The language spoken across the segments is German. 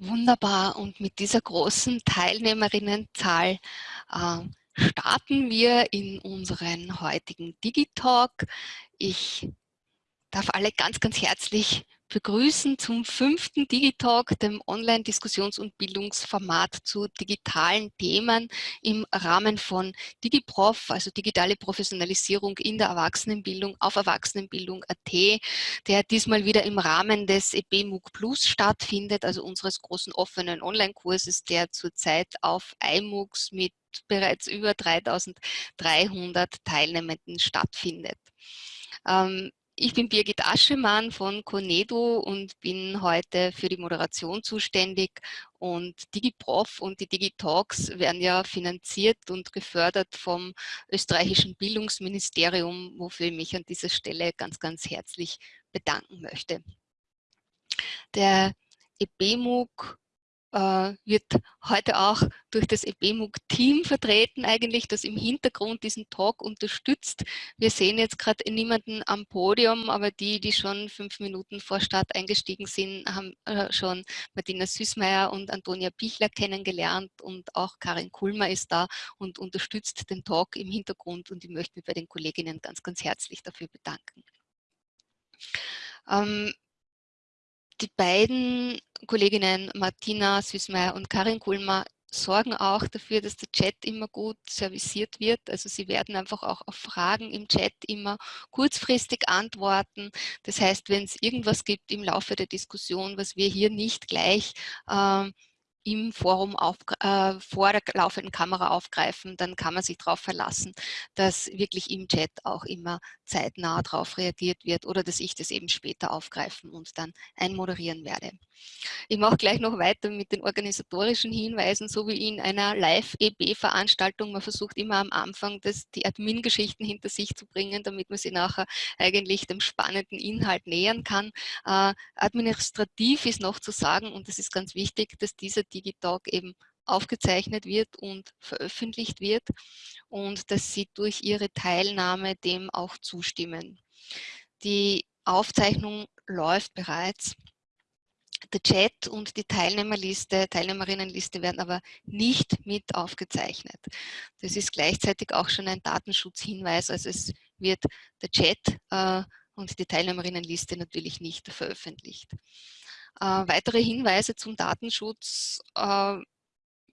Wunderbar. Und mit dieser großen Teilnehmerinnenzahl äh, starten wir in unseren heutigen Digitalk. Ich darf alle ganz, ganz herzlich begrüßen zum fünften Digitalk, dem Online-Diskussions- und Bildungsformat zu digitalen Themen im Rahmen von DigiProf, also digitale Professionalisierung in der Erwachsenenbildung auf Erwachsenenbildung.at, der diesmal wieder im Rahmen des EBMUG Plus stattfindet, also unseres großen offenen Online-Kurses, der zurzeit auf iMUGs mit bereits über 3300 Teilnehmenden stattfindet. Ähm, ich bin Birgit Aschemann von Conedo und bin heute für die Moderation zuständig und DigiProf und die DigiTalks werden ja finanziert und gefördert vom österreichischen Bildungsministerium, wofür ich mich an dieser Stelle ganz, ganz herzlich bedanken möchte. Der EBMUG wird heute auch durch das EBMUG-Team vertreten eigentlich, das im Hintergrund diesen Talk unterstützt. Wir sehen jetzt gerade niemanden am Podium, aber die, die schon fünf Minuten vor Start eingestiegen sind, haben äh, schon Martina Süßmeier und Antonia Pichler kennengelernt und auch Karin Kulmer ist da und unterstützt den Talk im Hintergrund und ich möchte mich bei den Kolleginnen ganz, ganz herzlich dafür bedanken. Ähm, die beiden Kolleginnen Martina Süßmeier und Karin Kulmer sorgen auch dafür, dass der Chat immer gut serviciert wird. Also sie werden einfach auch auf Fragen im Chat immer kurzfristig antworten. Das heißt, wenn es irgendwas gibt im Laufe der Diskussion, was wir hier nicht gleich äh, im Forum auf, äh, vor der laufenden Kamera aufgreifen, dann kann man sich darauf verlassen, dass wirklich im Chat auch immer zeitnah darauf reagiert wird oder dass ich das eben später aufgreifen und dann einmoderieren werde. Ich mache gleich noch weiter mit den organisatorischen Hinweisen, so wie in einer Live-EB-Veranstaltung. Man versucht immer am Anfang das, die Admin-Geschichten hinter sich zu bringen, damit man sie nachher eigentlich dem spannenden Inhalt nähern kann. Äh, administrativ ist noch zu sagen, und das ist ganz wichtig, dass dieser Digitalk eben aufgezeichnet wird und veröffentlicht wird und dass Sie durch Ihre Teilnahme dem auch zustimmen. Die Aufzeichnung läuft bereits. Der Chat und die Teilnehmerliste, Teilnehmerinnenliste werden aber nicht mit aufgezeichnet. Das ist gleichzeitig auch schon ein Datenschutzhinweis, also es wird der Chat äh, und die Teilnehmerinnenliste natürlich nicht veröffentlicht. Äh, weitere Hinweise zum Datenschutz äh,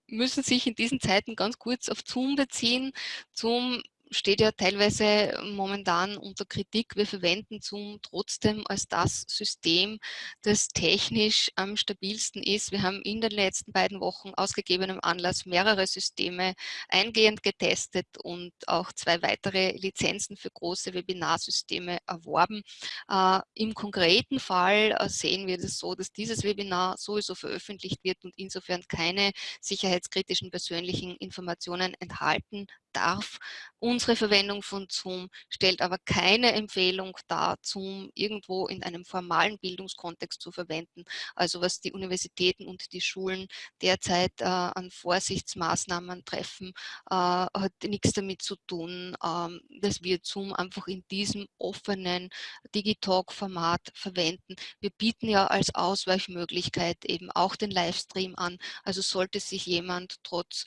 müssen sich in diesen Zeiten ganz kurz auf Zoom beziehen. Zoom steht ja teilweise momentan unter Kritik. Wir verwenden Zoom trotzdem als das System, das technisch am stabilsten ist. Wir haben in den letzten beiden Wochen ausgegebenem Anlass mehrere Systeme eingehend getestet und auch zwei weitere Lizenzen für große Webinarsysteme erworben. Äh, Im konkreten Fall äh, sehen wir das so, dass dieses Webinar sowieso veröffentlicht wird und insofern keine sicherheitskritischen persönlichen Informationen enthalten darf. Unsere Verwendung von Zoom stellt aber keine Empfehlung dar, Zoom irgendwo in einem formalen Bildungskontext zu verwenden. Also was die Universitäten und die Schulen derzeit äh, an Vorsichtsmaßnahmen treffen, äh, hat nichts damit zu tun, äh, dass wir Zoom einfach in diesem offenen Digitalk-Format verwenden. Wir bieten ja als Ausweichmöglichkeit eben auch den Livestream an. Also sollte sich jemand trotz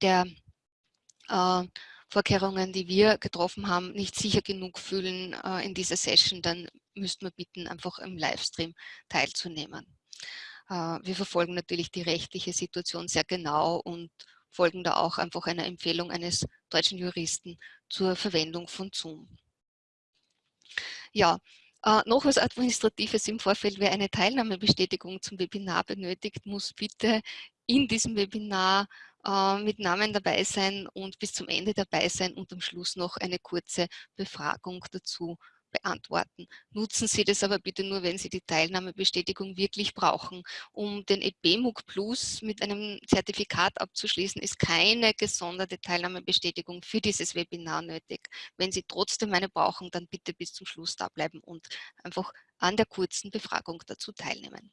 der äh, Vorkehrungen, die wir getroffen haben, nicht sicher genug fühlen äh, in dieser Session, dann müssten wir bitten, einfach im Livestream teilzunehmen. Äh, wir verfolgen natürlich die rechtliche Situation sehr genau und folgen da auch einfach einer Empfehlung eines deutschen Juristen zur Verwendung von Zoom. Ja, noch was Administratives im Vorfeld, wer eine Teilnahmebestätigung zum Webinar benötigt, muss bitte in diesem Webinar äh, mit Namen dabei sein und bis zum Ende dabei sein und am Schluss noch eine kurze Befragung dazu beantworten. Nutzen Sie das aber bitte nur, wenn Sie die Teilnahmebestätigung wirklich brauchen. Um den EBMUG Plus mit einem Zertifikat abzuschließen, ist keine gesonderte Teilnahmebestätigung für dieses Webinar nötig. Wenn Sie trotzdem eine brauchen, dann bitte bis zum Schluss da bleiben und einfach an der kurzen Befragung dazu teilnehmen.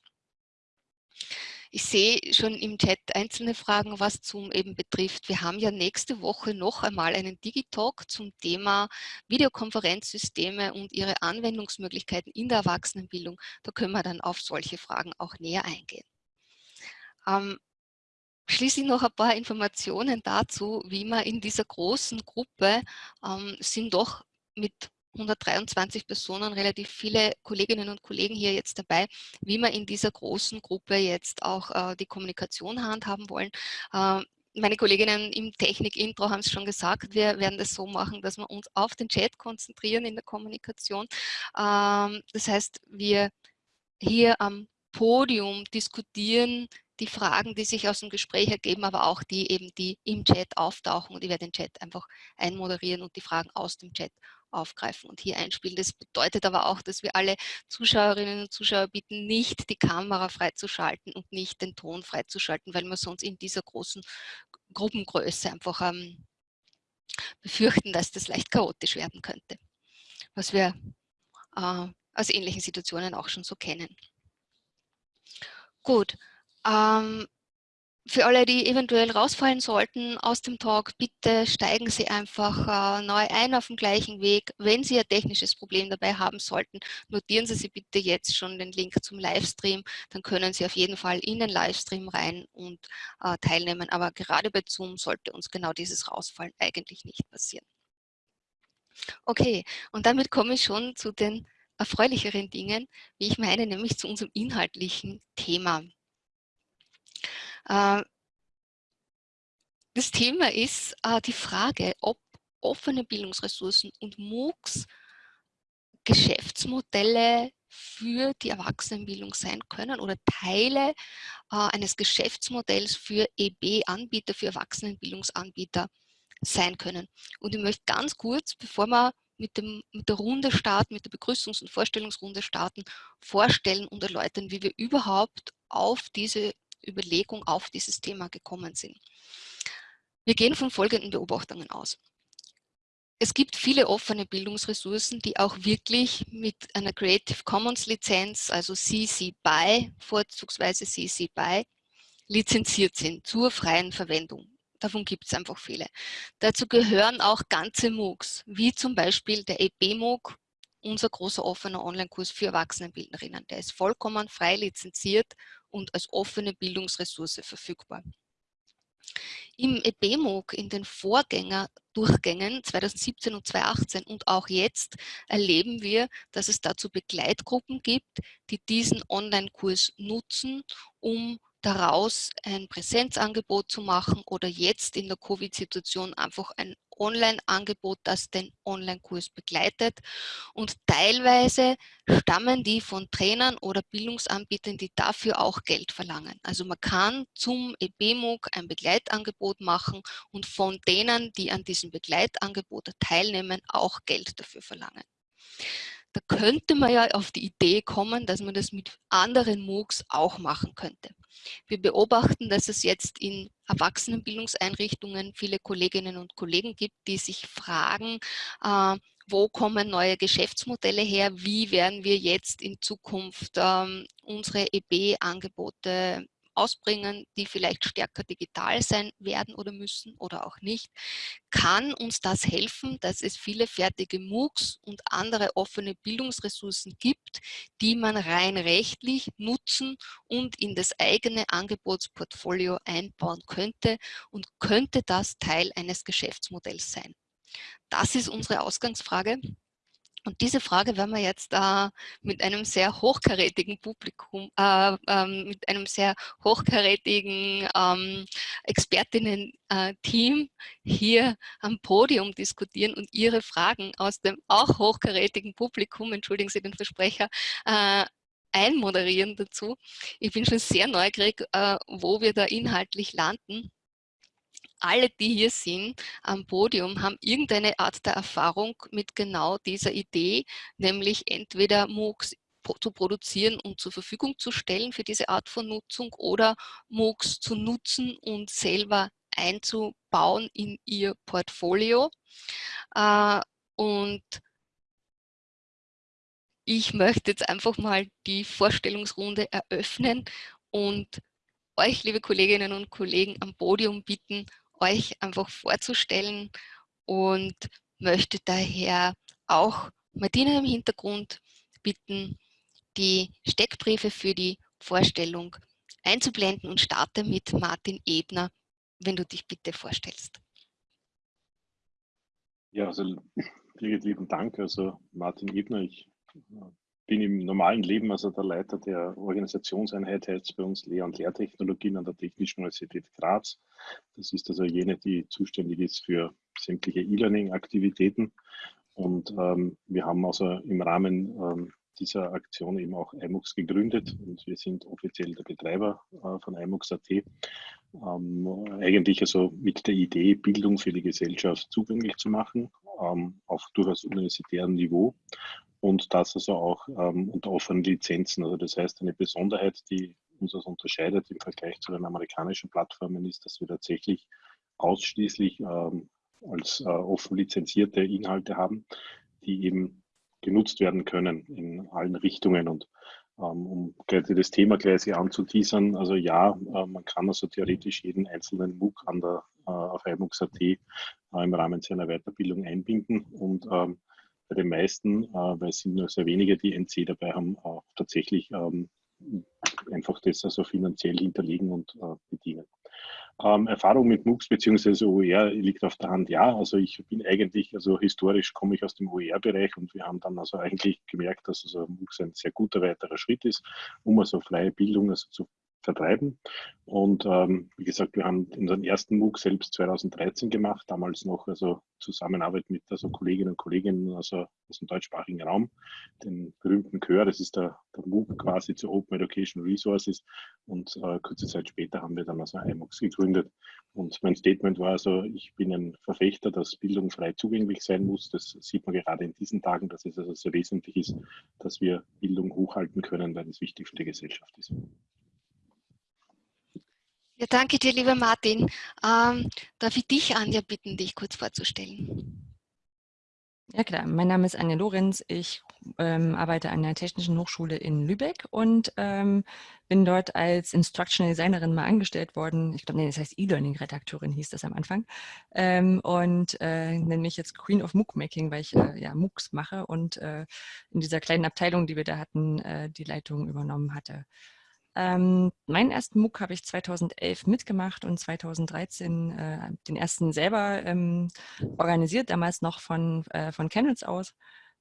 Ich sehe schon im Chat einzelne Fragen, was Zoom eben betrifft. Wir haben ja nächste Woche noch einmal einen Digitalk zum Thema Videokonferenzsysteme und ihre Anwendungsmöglichkeiten in der Erwachsenenbildung. Da können wir dann auf solche Fragen auch näher eingehen. Ähm, Schließlich noch ein paar Informationen dazu, wie man in dieser großen Gruppe ähm, sind doch mit 123 Personen, relativ viele Kolleginnen und Kollegen hier jetzt dabei, wie wir in dieser großen Gruppe jetzt auch äh, die Kommunikation handhaben wollen. Äh, meine Kolleginnen im Technik-Intro haben es schon gesagt, wir werden das so machen, dass wir uns auf den Chat konzentrieren in der Kommunikation. Ähm, das heißt, wir hier am Podium diskutieren die Fragen, die sich aus dem Gespräch ergeben, aber auch die eben, die im Chat auftauchen und ich werde den Chat einfach einmoderieren und die Fragen aus dem Chat aufgreifen und hier einspielen. Das bedeutet aber auch, dass wir alle Zuschauerinnen und Zuschauer bitten, nicht die Kamera freizuschalten und nicht den Ton freizuschalten, weil wir sonst in dieser großen Gruppengröße einfach ähm, befürchten, dass das leicht chaotisch werden könnte, was wir äh, aus ähnlichen Situationen auch schon so kennen. Gut, ähm, für alle, die eventuell rausfallen sollten aus dem Talk, bitte steigen Sie einfach äh, neu ein auf dem gleichen Weg. Wenn Sie ein technisches Problem dabei haben sollten, notieren Sie sich bitte jetzt schon den Link zum Livestream. Dann können Sie auf jeden Fall in den Livestream rein und äh, teilnehmen. Aber gerade bei Zoom sollte uns genau dieses Rausfallen eigentlich nicht passieren. Okay, und damit komme ich schon zu den erfreulicheren Dingen, wie ich meine, nämlich zu unserem inhaltlichen Thema. Äh, das Thema ist äh, die Frage, ob offene Bildungsressourcen und MOOCs Geschäftsmodelle für die Erwachsenenbildung sein können oder Teile äh, eines Geschäftsmodells für EB-Anbieter, für Erwachsenenbildungsanbieter sein können. Und ich möchte ganz kurz, bevor wir mit, dem, mit der Runde starten, mit der Begrüßungs- und Vorstellungsrunde starten, vorstellen und erläutern, wie wir überhaupt auf diese Überlegung auf dieses Thema gekommen sind. Wir gehen von folgenden Beobachtungen aus. Es gibt viele offene Bildungsressourcen, die auch wirklich mit einer Creative Commons Lizenz, also CC BY, vorzugsweise CC BY, lizenziert sind zur freien Verwendung. Davon gibt es einfach viele. Dazu gehören auch ganze MOOCs, wie zum Beispiel der EP-MOOC, unser großer offener Online-Kurs für Erwachsenenbildnerinnen. Der ist vollkommen frei lizenziert und als offene Bildungsressource verfügbar. Im EBMOG in den Vorgängerdurchgängen 2017 und 2018 und auch jetzt erleben wir, dass es dazu Begleitgruppen gibt, die diesen Online-Kurs nutzen, um daraus ein Präsenzangebot zu machen oder jetzt in der Covid-Situation einfach ein Online-Angebot, das den Online-Kurs begleitet. Und teilweise stammen die von Trainern oder Bildungsanbietern, die dafür auch Geld verlangen. Also man kann zum EBMOOC ein Begleitangebot machen und von denen, die an diesem Begleitangebot teilnehmen, auch Geld dafür verlangen. Da könnte man ja auf die Idee kommen, dass man das mit anderen MOOCs auch machen könnte. Wir beobachten, dass es jetzt in Erwachsenenbildungseinrichtungen viele Kolleginnen und Kollegen gibt, die sich fragen, äh, wo kommen neue Geschäftsmodelle her, wie werden wir jetzt in Zukunft ähm, unsere EB-Angebote ausbringen, die vielleicht stärker digital sein werden oder müssen oder auch nicht, kann uns das helfen, dass es viele fertige MOOCs und andere offene Bildungsressourcen gibt, die man rein rechtlich nutzen und in das eigene Angebotsportfolio einbauen könnte und könnte das Teil eines Geschäftsmodells sein. Das ist unsere Ausgangsfrage. Und diese Frage werden wir jetzt äh, mit einem sehr hochkarätigen Publikum, äh, ähm, mit einem sehr hochkarätigen ähm, Expertinnen-Team hier am Podium diskutieren und Ihre Fragen aus dem auch hochkarätigen Publikum, entschuldigen Sie den Versprecher, äh, einmoderieren dazu. Ich bin schon sehr neugierig, äh, wo wir da inhaltlich landen. Alle, die hier sind am Podium, haben irgendeine Art der Erfahrung mit genau dieser Idee, nämlich entweder MOOCs zu produzieren und zur Verfügung zu stellen für diese Art von Nutzung oder MOOCs zu nutzen und selber einzubauen in ihr Portfolio. Äh, und ich möchte jetzt einfach mal die Vorstellungsrunde eröffnen und euch, liebe Kolleginnen und Kollegen, am Podium bitten, euch einfach vorzustellen und möchte daher auch Martina im Hintergrund bitten, die Steckbriefe für die Vorstellung einzublenden und starte mit Martin Ebner, wenn du dich bitte vorstellst. Ja, also vielen lieben Dank. Also Martin Ebner, ich bin im normalen Leben also der Leiter der Organisationseinheit heißt bei uns Lehr- und Lehrtechnologien an der Technischen Universität Graz. Das ist also jene, die zuständig ist für sämtliche E-Learning-Aktivitäten. Und ähm, wir haben also im Rahmen ähm, dieser Aktion eben auch iMux gegründet und wir sind offiziell der Betreiber äh, von iMux.at. Ähm, eigentlich also mit der Idee, Bildung für die Gesellschaft zugänglich zu machen, ähm, auf durchaus universitärem Niveau und das also auch ähm, unter offenen Lizenzen. Also das heißt, eine Besonderheit, die uns das unterscheidet im Vergleich zu den amerikanischen Plattformen, ist, dass wir tatsächlich ausschließlich ähm, als äh, offen lizenzierte Inhalte haben, die eben genutzt werden können in allen Richtungen. Und ähm, um das Thema gleich anzuteasern, also ja, äh, man kann also theoretisch jeden einzelnen MOOC an der, äh, auf iMOOCs.at äh, im Rahmen seiner Weiterbildung einbinden und ähm, bei den meisten, äh, weil es sind nur sehr wenige, die NC dabei haben, auch tatsächlich ähm, einfach das also finanziell hinterlegen und äh, bedienen. Ähm, Erfahrung mit MOOCs bzw. OER liegt auf der Hand, ja. Also ich bin eigentlich, also historisch komme ich aus dem OER-Bereich und wir haben dann also eigentlich gemerkt, dass also MOOCs ein sehr guter weiterer Schritt ist, um also freie Bildung also zu vertreiben. Und ähm, wie gesagt, wir haben unseren ersten MOOC selbst 2013 gemacht, damals noch also Zusammenarbeit mit also Kolleginnen und Kollegen also aus dem deutschsprachigen Raum, den berühmten Chör, das ist der, der MOOC quasi zu Open Education Resources. Und äh, kurze Zeit später haben wir dann also iMOOCs gegründet. Und mein Statement war also, ich bin ein Verfechter, dass Bildung frei zugänglich sein muss. Das sieht man gerade in diesen Tagen, dass es also sehr wesentlich ist, dass wir Bildung hochhalten können, weil es wichtig für die Gesellschaft ist. Ja, danke dir, lieber Martin. Ähm, darf ich dich, Anja, bitten, dich kurz vorzustellen? Ja klar, mein Name ist Anja Lorenz. Ich ähm, arbeite an der Technischen Hochschule in Lübeck und ähm, bin dort als Instructional Designerin mal angestellt worden. Ich glaube, nee, das heißt E-Learning-Redakteurin hieß das am Anfang. Ähm, und äh, nenne mich jetzt Queen of MOOC Making, weil ich äh, ja MOOCs mache und äh, in dieser kleinen Abteilung, die wir da hatten, äh, die Leitung übernommen hatte. Ähm, meinen ersten MOOC habe ich 2011 mitgemacht und 2013 äh, den ersten selber ähm, organisiert, damals noch von, äh, von Channels aus.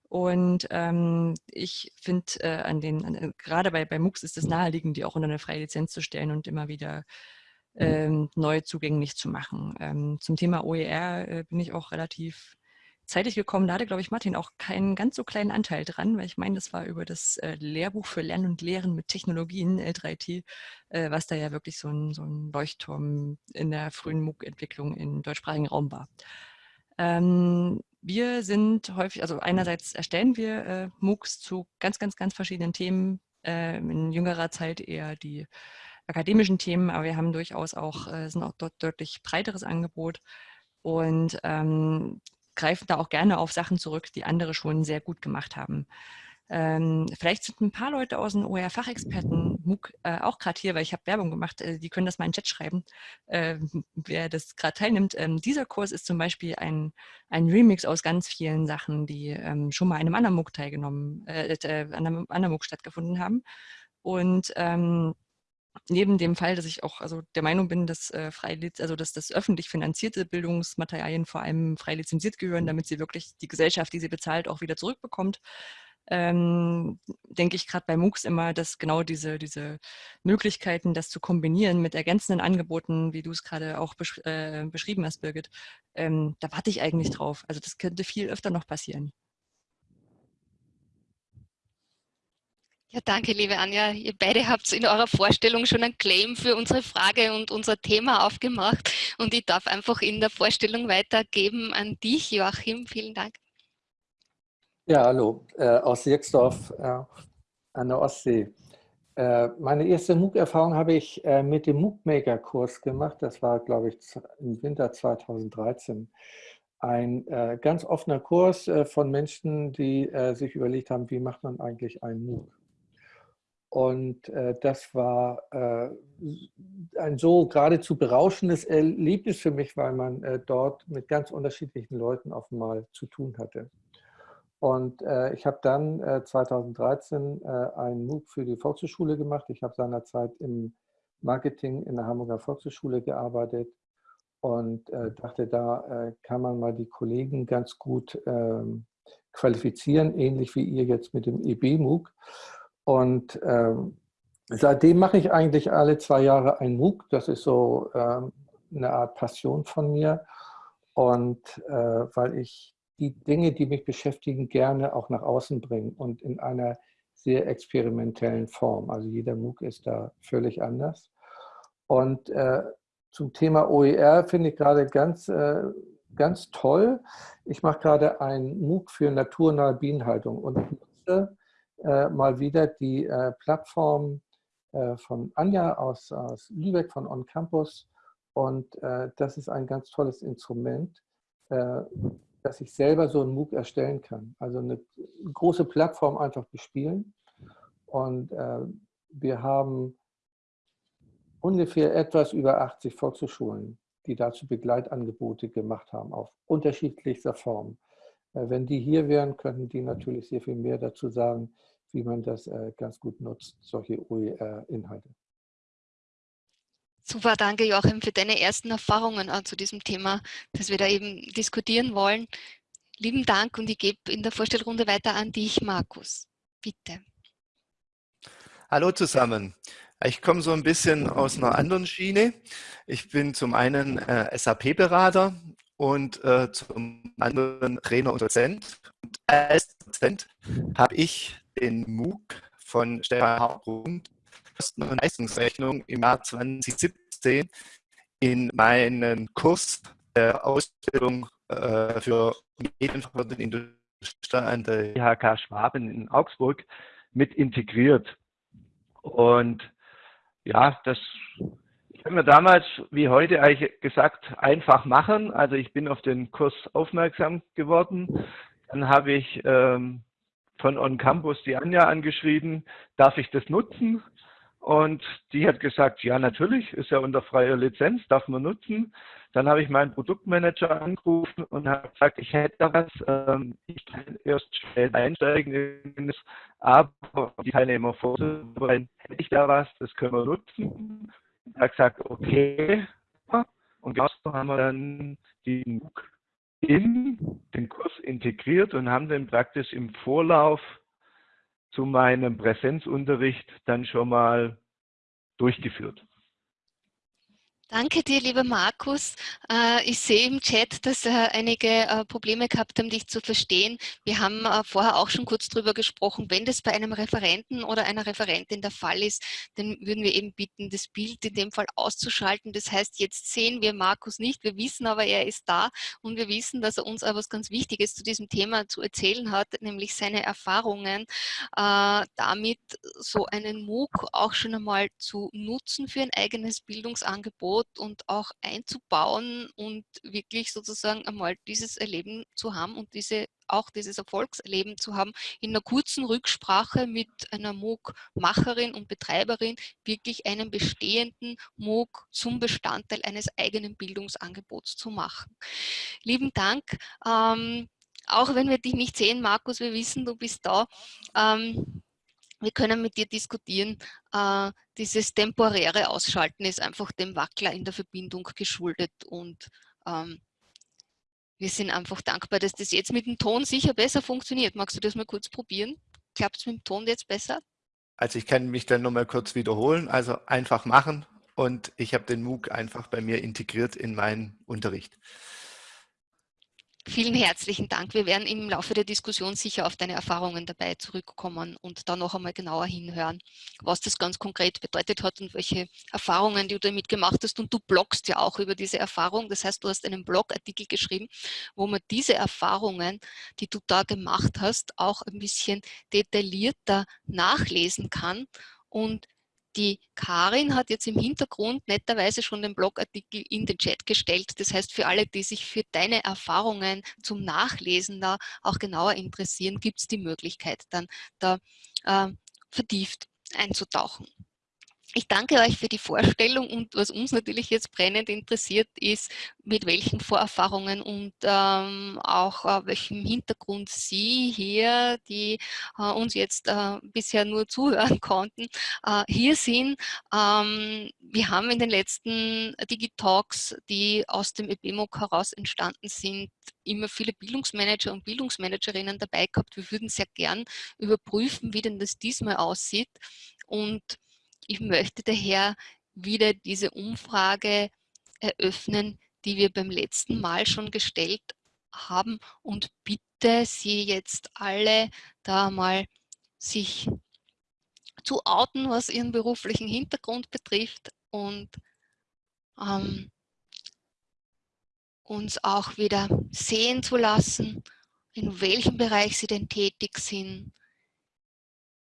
Und ähm, ich finde, äh, an den, an, äh, gerade bei, bei MOOCs ist es naheliegend, die auch unter eine freie Lizenz zu stellen und immer wieder ähm, neu zugänglich zu machen. Ähm, zum Thema OER äh, bin ich auch relativ zeitig gekommen. Da hatte, glaube ich, Martin auch keinen ganz so kleinen Anteil dran, weil ich meine, das war über das äh, Lehrbuch für Lernen und Lehren mit Technologien, L3T, äh, was da ja wirklich so ein, so ein Leuchtturm in der frühen MOOC-Entwicklung im deutschsprachigen Raum war. Ähm, wir sind häufig, also einerseits erstellen wir äh, MOOCs zu ganz, ganz, ganz verschiedenen Themen. Äh, in jüngerer Zeit eher die akademischen Themen, aber wir haben durchaus auch, äh, sind auch dort deutlich breiteres Angebot. Und ähm, greifen da auch gerne auf Sachen zurück, die andere schon sehr gut gemacht haben. Ähm, vielleicht sind ein paar Leute aus dem OER-Fachexperten MOOC äh, auch gerade hier, weil ich habe Werbung gemacht, äh, die können das mal in den Chat schreiben, äh, wer das gerade teilnimmt. Ähm, dieser Kurs ist zum Beispiel ein, ein Remix aus ganz vielen Sachen, die ähm, schon mal in einem anderen MOOC teilgenommen, äh, äh, an einem anderen MOOC stattgefunden haben. Und ähm, neben dem Fall, dass ich auch also der Meinung bin, dass, äh, frei, also dass das öffentlich finanzierte Bildungsmaterialien vor allem frei lizenziert gehören, damit sie wirklich die Gesellschaft, die sie bezahlt, auch wieder zurückbekommt, ähm, denke ich gerade bei MOOCs immer, dass genau diese, diese Möglichkeiten, das zu kombinieren mit ergänzenden Angeboten, wie du es gerade auch besch äh, beschrieben hast, Birgit, ähm, da warte ich eigentlich drauf. Also das könnte viel öfter noch passieren. Ja, danke, liebe Anja. Ihr beide habt in eurer Vorstellung schon einen Claim für unsere Frage und unser Thema aufgemacht. Und ich darf einfach in der Vorstellung weitergeben an dich, Joachim. Vielen Dank. Ja, hallo, äh, aus Sierksdorf äh, an der Ostsee. Äh, meine erste MOOC-Erfahrung habe ich äh, mit dem MOOC-Maker-Kurs gemacht. Das war, glaube ich, im Winter 2013 ein äh, ganz offener Kurs äh, von Menschen, die äh, sich überlegt haben, wie macht man eigentlich einen MOOC. Und äh, das war äh, ein so geradezu berauschendes Erlebnis für mich, weil man äh, dort mit ganz unterschiedlichen Leuten auf einmal zu tun hatte. Und äh, ich habe dann 2013 äh, äh, einen MOOC für die Volkshochschule gemacht. Ich habe seinerzeit im Marketing in der Hamburger Volkshochschule gearbeitet und dachte, da kann man mal die Kollegen ganz gut ähm, qualifizieren, ähnlich wie ihr jetzt mit dem EB-MOOC. Und ähm, seitdem mache ich eigentlich alle zwei Jahre ein MOOC. Das ist so ähm, eine Art Passion von mir. Und äh, weil ich die Dinge, die mich beschäftigen, gerne auch nach außen bringe und in einer sehr experimentellen Form. Also jeder MOOC ist da völlig anders. Und äh, zum Thema OER finde ich gerade ganz, äh, ganz toll. Ich mache gerade ein MOOC für naturnahe Bienenhaltung und nutze äh, mal wieder die äh, Plattform äh, von Anja aus, aus Lübeck von On Campus. Und das ist ein ganz tolles Instrument, dass ich selber so einen MOOC erstellen kann. Also eine große Plattform einfach bespielen. Und wir haben ungefähr etwas über 80 Volkshochschulen, die dazu Begleitangebote gemacht haben, auf unterschiedlichster Form. Wenn die hier wären, könnten die natürlich sehr viel mehr dazu sagen, wie man das äh, ganz gut nutzt, solche OER-Inhalte. Super, danke Joachim für deine ersten Erfahrungen äh, zu diesem Thema, das wir da eben diskutieren wollen. Lieben Dank und ich gebe in der Vorstellrunde weiter an dich, Markus. Bitte. Hallo zusammen. Ich komme so ein bisschen aus einer anderen Schiene. Ich bin zum einen äh, SAP-Berater und äh, zum anderen Trainer und Dozent. Und als Dozent habe ich den MOOC von Stefan Hauptgrund Kosten- und Leistungsrechnung im Jahr 2017 in meinen Kurs der Ausbildung äh, für Medienverwaltung Industrie an der IHK Schwaben in Augsburg mit integriert. Und ja, das haben wir damals wie heute eigentlich gesagt, einfach machen. Also ich bin auf den Kurs aufmerksam geworden. Dann habe ich ähm, von On Campus die Anja angeschrieben, darf ich das nutzen? Und die hat gesagt, ja natürlich, ist ja unter freier Lizenz, darf man nutzen. Dann habe ich meinen Produktmanager angerufen und habe gesagt, ich hätte da was, ähm, ich kann erst schnell einsteigen aber die Teilnehmer vorzubereiten, hätte ich da was, das können wir nutzen. Er hat gesagt, okay. Und so haben wir dann die MOOC in den Kurs integriert und haben den praktisch im Vorlauf zu meinem Präsenzunterricht dann schon mal durchgeführt. Danke dir, lieber Markus. Äh, ich sehe im Chat, dass äh, einige äh, Probleme gehabt haben, dich zu verstehen. Wir haben vorher auch schon kurz darüber gesprochen, wenn das bei einem Referenten oder einer Referentin der Fall ist, dann würden wir eben bitten, das Bild in dem Fall auszuschalten. Das heißt, jetzt sehen wir Markus nicht, wir wissen aber, er ist da und wir wissen, dass er uns etwas ganz Wichtiges zu diesem Thema zu erzählen hat, nämlich seine Erfahrungen, damit so einen MOOC auch schon einmal zu nutzen für ein eigenes Bildungsangebot Angebot und auch einzubauen und wirklich sozusagen einmal dieses Erleben zu haben und diese auch dieses Erfolgserleben zu haben, in einer kurzen Rücksprache mit einer MOOC-Macherin und Betreiberin wirklich einen bestehenden MOOC zum Bestandteil eines eigenen Bildungsangebots zu machen. Lieben Dank. Ähm, auch wenn wir dich nicht sehen, Markus, wir wissen, du bist da. Ähm, wir können mit dir diskutieren. Äh, dieses temporäre Ausschalten ist einfach dem Wackler in der Verbindung geschuldet und ähm, wir sind einfach dankbar, dass das jetzt mit dem Ton sicher besser funktioniert. Magst du das mal kurz probieren? Klappt es mit dem Ton jetzt besser? Also ich kann mich dann nochmal kurz wiederholen. Also einfach machen und ich habe den MOOC einfach bei mir integriert in meinen Unterricht. Vielen herzlichen Dank. Wir werden im Laufe der Diskussion sicher auf deine Erfahrungen dabei zurückkommen und da noch einmal genauer hinhören, was das ganz konkret bedeutet hat und welche Erfahrungen die du damit gemacht hast. Und du bloggst ja auch über diese Erfahrung. Das heißt, du hast einen Blogartikel geschrieben, wo man diese Erfahrungen, die du da gemacht hast, auch ein bisschen detaillierter nachlesen kann und die Karin hat jetzt im Hintergrund netterweise schon den Blogartikel in den Chat gestellt. Das heißt, für alle, die sich für deine Erfahrungen zum Nachlesen da auch genauer interessieren, gibt es die Möglichkeit, dann da äh, vertieft einzutauchen. Ich danke euch für die Vorstellung und was uns natürlich jetzt brennend interessiert ist, mit welchen Vorerfahrungen und ähm, auch äh, welchem Hintergrund Sie hier, die äh, uns jetzt äh, bisher nur zuhören konnten, äh, hier sind. Ähm, wir haben in den letzten Digitalks, die aus dem EBMOC heraus entstanden sind, immer viele Bildungsmanager und Bildungsmanagerinnen dabei gehabt. Wir würden sehr gern überprüfen, wie denn das diesmal aussieht und ich möchte daher wieder diese Umfrage eröffnen, die wir beim letzten Mal schon gestellt haben. Und bitte Sie jetzt alle da mal sich zu outen, was Ihren beruflichen Hintergrund betrifft und ähm, uns auch wieder sehen zu lassen, in welchem Bereich Sie denn tätig sind,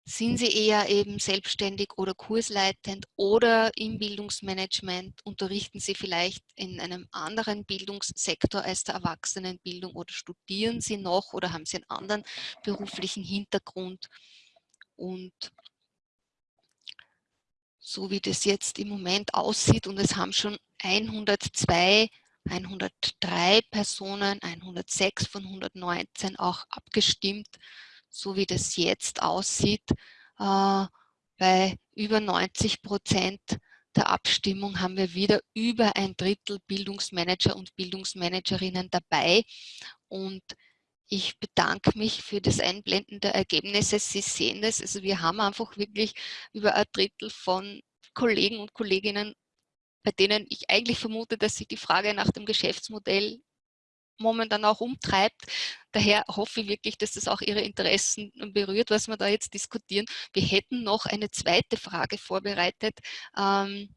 sind Sie eher eben selbstständig oder kursleitend oder im Bildungsmanagement? Unterrichten Sie vielleicht in einem anderen Bildungssektor als der Erwachsenenbildung oder studieren Sie noch oder haben Sie einen anderen beruflichen Hintergrund? Und so wie das jetzt im Moment aussieht und es haben schon 102 103 Personen, 106 von 119 auch abgestimmt so wie das jetzt aussieht, äh, bei über 90 Prozent der Abstimmung haben wir wieder über ein Drittel Bildungsmanager und Bildungsmanagerinnen dabei. Und ich bedanke mich für das Einblenden der Ergebnisse. Sie sehen das, also wir haben einfach wirklich über ein Drittel von Kollegen und Kolleginnen, bei denen ich eigentlich vermute, dass sich die Frage nach dem Geschäftsmodell momentan auch umtreibt. Daher hoffe ich wirklich, dass das auch Ihre Interessen berührt, was wir da jetzt diskutieren. Wir hätten noch eine zweite Frage vorbereitet, ähm,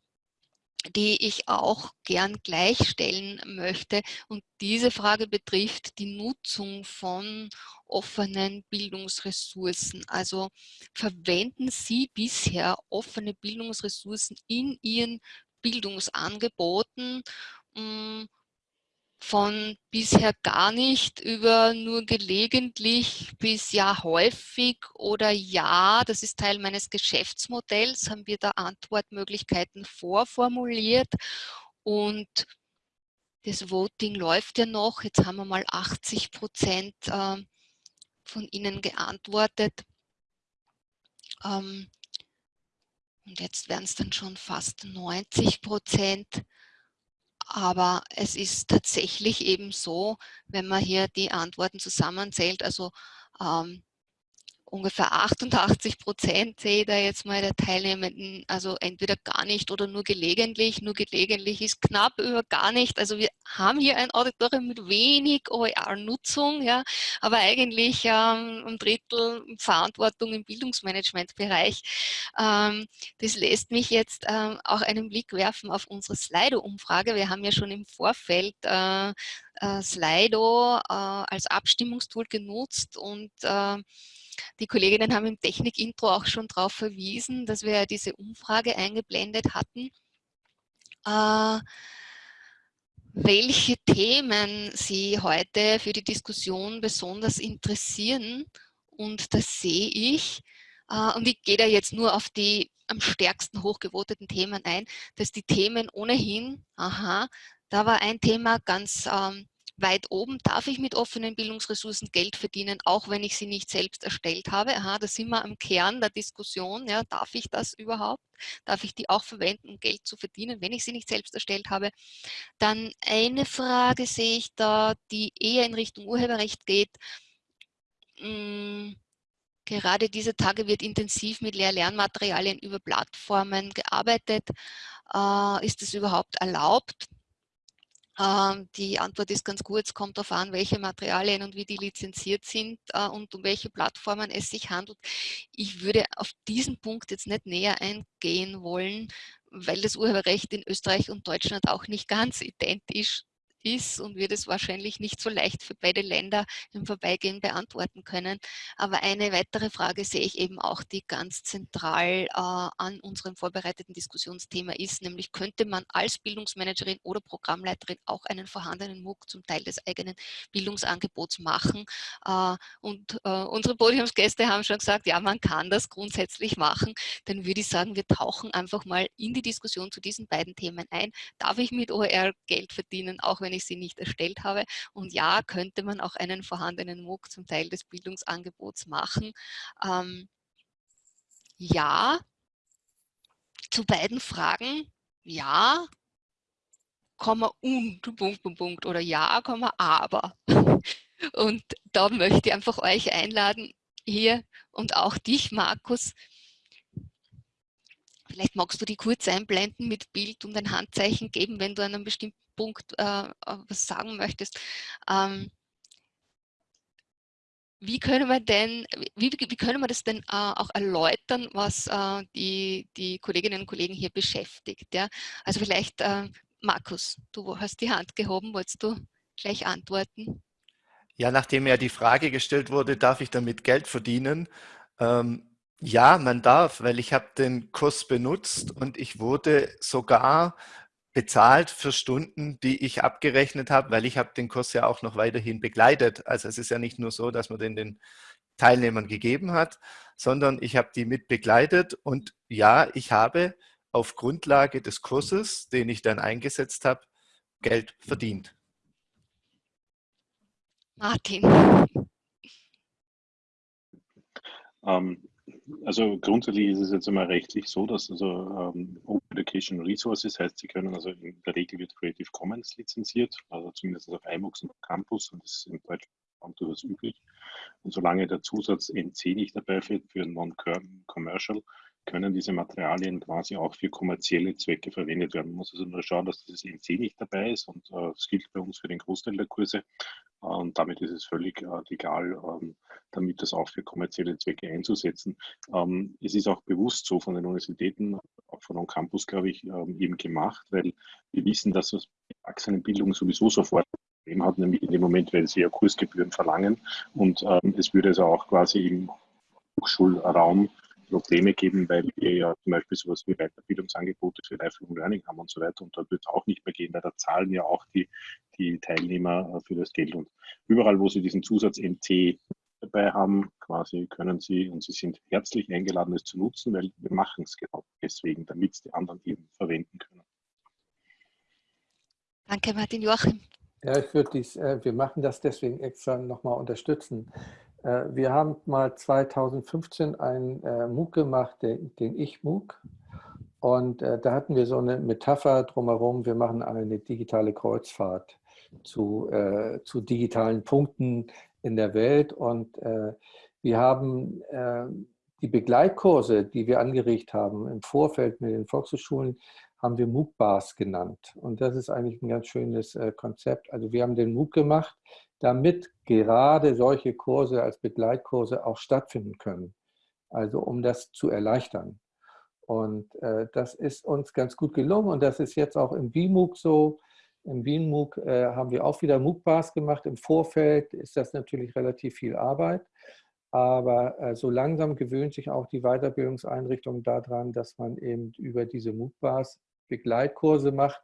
die ich auch gern gleichstellen möchte. Und diese Frage betrifft die Nutzung von offenen Bildungsressourcen. Also verwenden Sie bisher offene Bildungsressourcen in Ihren Bildungsangeboten? Hm, von bisher gar nicht über nur gelegentlich bis ja häufig oder ja, das ist Teil meines Geschäftsmodells, haben wir da Antwortmöglichkeiten vorformuliert und das Voting läuft ja noch. Jetzt haben wir mal 80 Prozent ähm, von Ihnen geantwortet. Ähm, und jetzt werden es dann schon fast 90 Prozent. Aber es ist tatsächlich eben so, wenn man hier die Antworten zusammenzählt, also ähm, ungefähr 88 Prozent sehe ich da jetzt mal der Teilnehmenden, also entweder gar nicht oder nur gelegentlich. Nur gelegentlich ist knapp über gar nicht. Also wir haben hier ein Auditorium mit wenig OER-Nutzung, ja, aber eigentlich ähm, ein Drittel Verantwortung im Bildungsmanagementbereich. Ähm, das lässt mich jetzt ähm, auch einen Blick werfen auf unsere Slido-Umfrage. Wir haben ja schon im Vorfeld äh, äh, Slido äh, als Abstimmungstool genutzt und äh, die Kolleginnen haben im Technik-Intro auch schon darauf verwiesen, dass wir diese Umfrage eingeblendet hatten. Äh, welche Themen Sie heute für die Diskussion besonders interessieren. Und das sehe ich. Äh, und ich gehe da jetzt nur auf die am stärksten hochgewoteten Themen ein, dass die Themen ohnehin, aha, da war ein Thema ganz ähm, weit oben, darf ich mit offenen Bildungsressourcen Geld verdienen, auch wenn ich sie nicht selbst erstellt habe. Aha, da sind wir am Kern der Diskussion. Ja, darf ich das überhaupt? Darf ich die auch verwenden, um Geld zu verdienen, wenn ich sie nicht selbst erstellt habe? Dann eine Frage sehe ich da, die eher in Richtung Urheberrecht geht. Hm, gerade diese Tage wird intensiv mit Lehr-Lernmaterialien über Plattformen gearbeitet. Äh, ist es überhaupt erlaubt? Ähm, die Antwort ist ganz es kommt darauf an, welche Materialien und wie die lizenziert sind äh, und um welche Plattformen es sich handelt. Ich würde auf diesen Punkt jetzt nicht näher eingehen wollen, weil das Urheberrecht in Österreich und Deutschland auch nicht ganz identisch ist und wir das wahrscheinlich nicht so leicht für beide Länder im Vorbeigehen beantworten können. Aber eine weitere Frage sehe ich eben auch, die ganz zentral äh, an unserem vorbereiteten Diskussionsthema ist, nämlich könnte man als Bildungsmanagerin oder Programmleiterin auch einen vorhandenen MOOC zum Teil des eigenen Bildungsangebots machen. Äh, und äh, unsere Podiumsgäste haben schon gesagt, ja, man kann das grundsätzlich machen. Dann würde ich sagen, wir tauchen einfach mal in die Diskussion zu diesen beiden Themen ein. Darf ich mit OER Geld verdienen, auch wenn wenn ich sie nicht erstellt habe. Und ja, könnte man auch einen vorhandenen MOOC zum Teil des Bildungsangebots machen. Ähm, ja, zu beiden Fragen, ja, Komma und Punkt, Punkt, Punkt oder ja, Komma aber. Und da möchte ich einfach euch einladen, hier und auch dich, Markus, Vielleicht magst du die kurz einblenden mit Bild und ein Handzeichen geben, wenn du an einem bestimmten Punkt äh, äh, was sagen möchtest. Ähm, wie können wir denn, wie, wie können wir das denn äh, auch erläutern, was äh, die, die Kolleginnen und Kollegen hier beschäftigt? Ja? Also vielleicht, äh, Markus, du hast die Hand gehoben, wolltest du gleich antworten? Ja, nachdem ja die Frage gestellt wurde, darf ich damit Geld verdienen? Ähm, ja, man darf, weil ich habe den Kurs benutzt und ich wurde sogar bezahlt für Stunden, die ich abgerechnet habe, weil ich habe den Kurs ja auch noch weiterhin begleitet. Also es ist ja nicht nur so, dass man den den Teilnehmern gegeben hat, sondern ich habe die mit begleitet und ja, ich habe auf Grundlage des Kurses, den ich dann eingesetzt habe, Geld verdient. Martin. Ähm, also grundsätzlich ist es jetzt einmal rechtlich so, dass also ähm, Open Education Resources heißt, sie können also in der Regel wird Creative Commons lizenziert, also zumindest auf iMux und Campus und das ist in Deutschland durchaus üblich. Und solange der Zusatz NC nicht dabei fällt für Non-Commercial, können diese Materialien quasi auch für kommerzielle Zwecke verwendet werden. Man muss also nur schauen, dass dieses NC nicht dabei ist und äh, das gilt bei uns für den Großteil der Kurse. und damit ist es völlig äh, legal, ähm, damit das auch für kommerzielle Zwecke einzusetzen. Ähm, es ist auch bewusst so von den Universitäten, auch von On Campus, glaube ich, ähm, eben gemacht, weil wir wissen, dass das Erwachsenenbildung sowieso sofort Problem hat, nämlich in dem Moment, weil sie ja Kursgebühren verlangen. Und ähm, es würde also auch quasi im Hochschulraum Probleme geben, weil wir ja zum Beispiel sowas wie Weiterbildungsangebote für Lifelong Learning haben und so weiter. Und dort wird es auch nicht mehr gehen, weil da zahlen ja auch die, die Teilnehmer äh, für das Geld. Und überall, wo sie diesen Zusatz NC dabei haben, quasi können sie, und sie sind herzlich eingeladen, es zu nutzen, weil wir machen es genau deswegen, damit es die anderen eben verwenden können. Danke, Martin Joachim. Ja, ich würde dies, äh, wir machen das deswegen extra nochmal unterstützen. Äh, wir haben mal 2015 einen äh, MOOC gemacht, den, den Ich-MOOC. Und äh, da hatten wir so eine Metapher drumherum, wir machen eine digitale Kreuzfahrt zu, zu digitalen Punkten in der Welt. Und wir haben die Begleitkurse, die wir angeregt haben im Vorfeld mit den Volkshochschulen, haben wir MOOC-Bars genannt. Und das ist eigentlich ein ganz schönes Konzept. Also wir haben den MOOC gemacht, damit gerade solche Kurse als Begleitkurse auch stattfinden können. Also um das zu erleichtern. Und äh, das ist uns ganz gut gelungen und das ist jetzt auch im WMOOC so. Im WMOOC äh, haben wir auch wieder MOOC-Bars gemacht. Im Vorfeld ist das natürlich relativ viel Arbeit. Aber äh, so langsam gewöhnt sich auch die Weiterbildungseinrichtung daran, dass man eben über diese MOOC-Bars Begleitkurse macht,